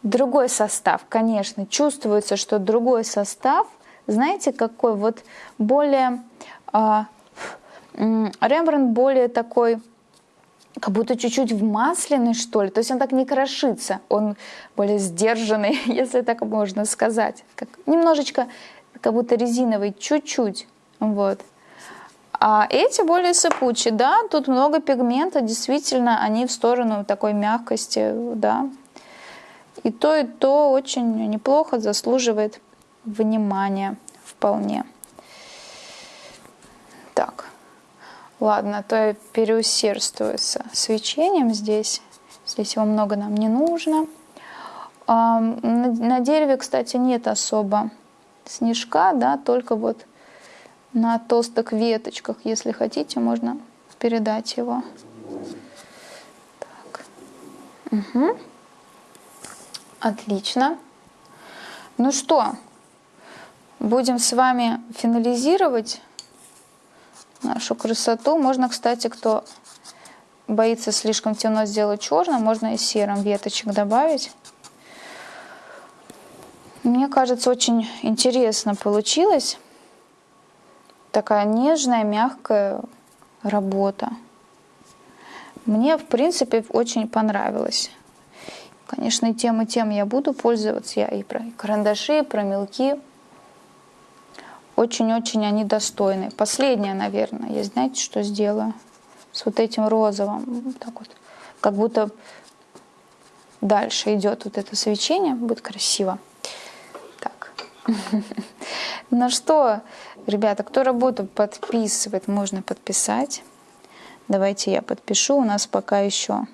Другой состав, конечно, чувствуется, что другой состав, знаете, какой вот более, э, Рембрандт более такой, как будто чуть-чуть в масляный, что ли, то есть он так не крошится, он более сдержанный, если так можно сказать, как, немножечко как будто резиновый, чуть-чуть, вот. А эти более сыпучие, да, тут много пигмента, действительно, они в сторону такой мягкости, да, и то, и то очень неплохо заслуживает внимания вполне. Так, ладно, то я переусердствую с свечением здесь. Здесь его много нам не нужно. А, на дереве, кстати, нет особо снежка, да, только вот на толстых веточках, если хотите, можно передать его. Так. Угу. Отлично. Ну что, будем с вами финализировать нашу красоту. Можно, кстати, кто боится слишком темно сделать черным, можно и серым веточек добавить. Мне кажется, очень интересно получилось. Такая нежная, мягкая работа. Мне, в принципе, очень понравилось. Конечно, тем, и тем я буду пользоваться. Я и про карандаши, и про мелки. Очень-очень они достойны. Последнее, наверное, я знаете, что сделаю? С вот этим розовым. Так вот. Как будто дальше идет вот это свечение. Будет красиво. Так. Ну что, ребята, кто работу подписывает, можно подписать. Давайте я подпишу. У нас пока еще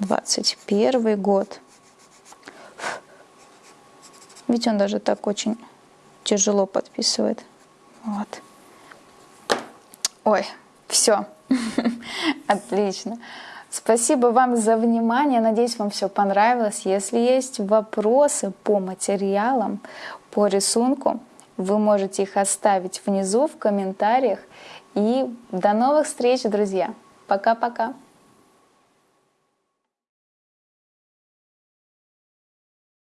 21 год. Ведь он даже так очень тяжело подписывает. Вот. Ой, все. Отлично. Спасибо вам за внимание. Надеюсь, вам все понравилось. Если есть вопросы по материалам, по рисунку, вы можете их оставить внизу в комментариях. И до новых встреч, друзья. Пока-пока.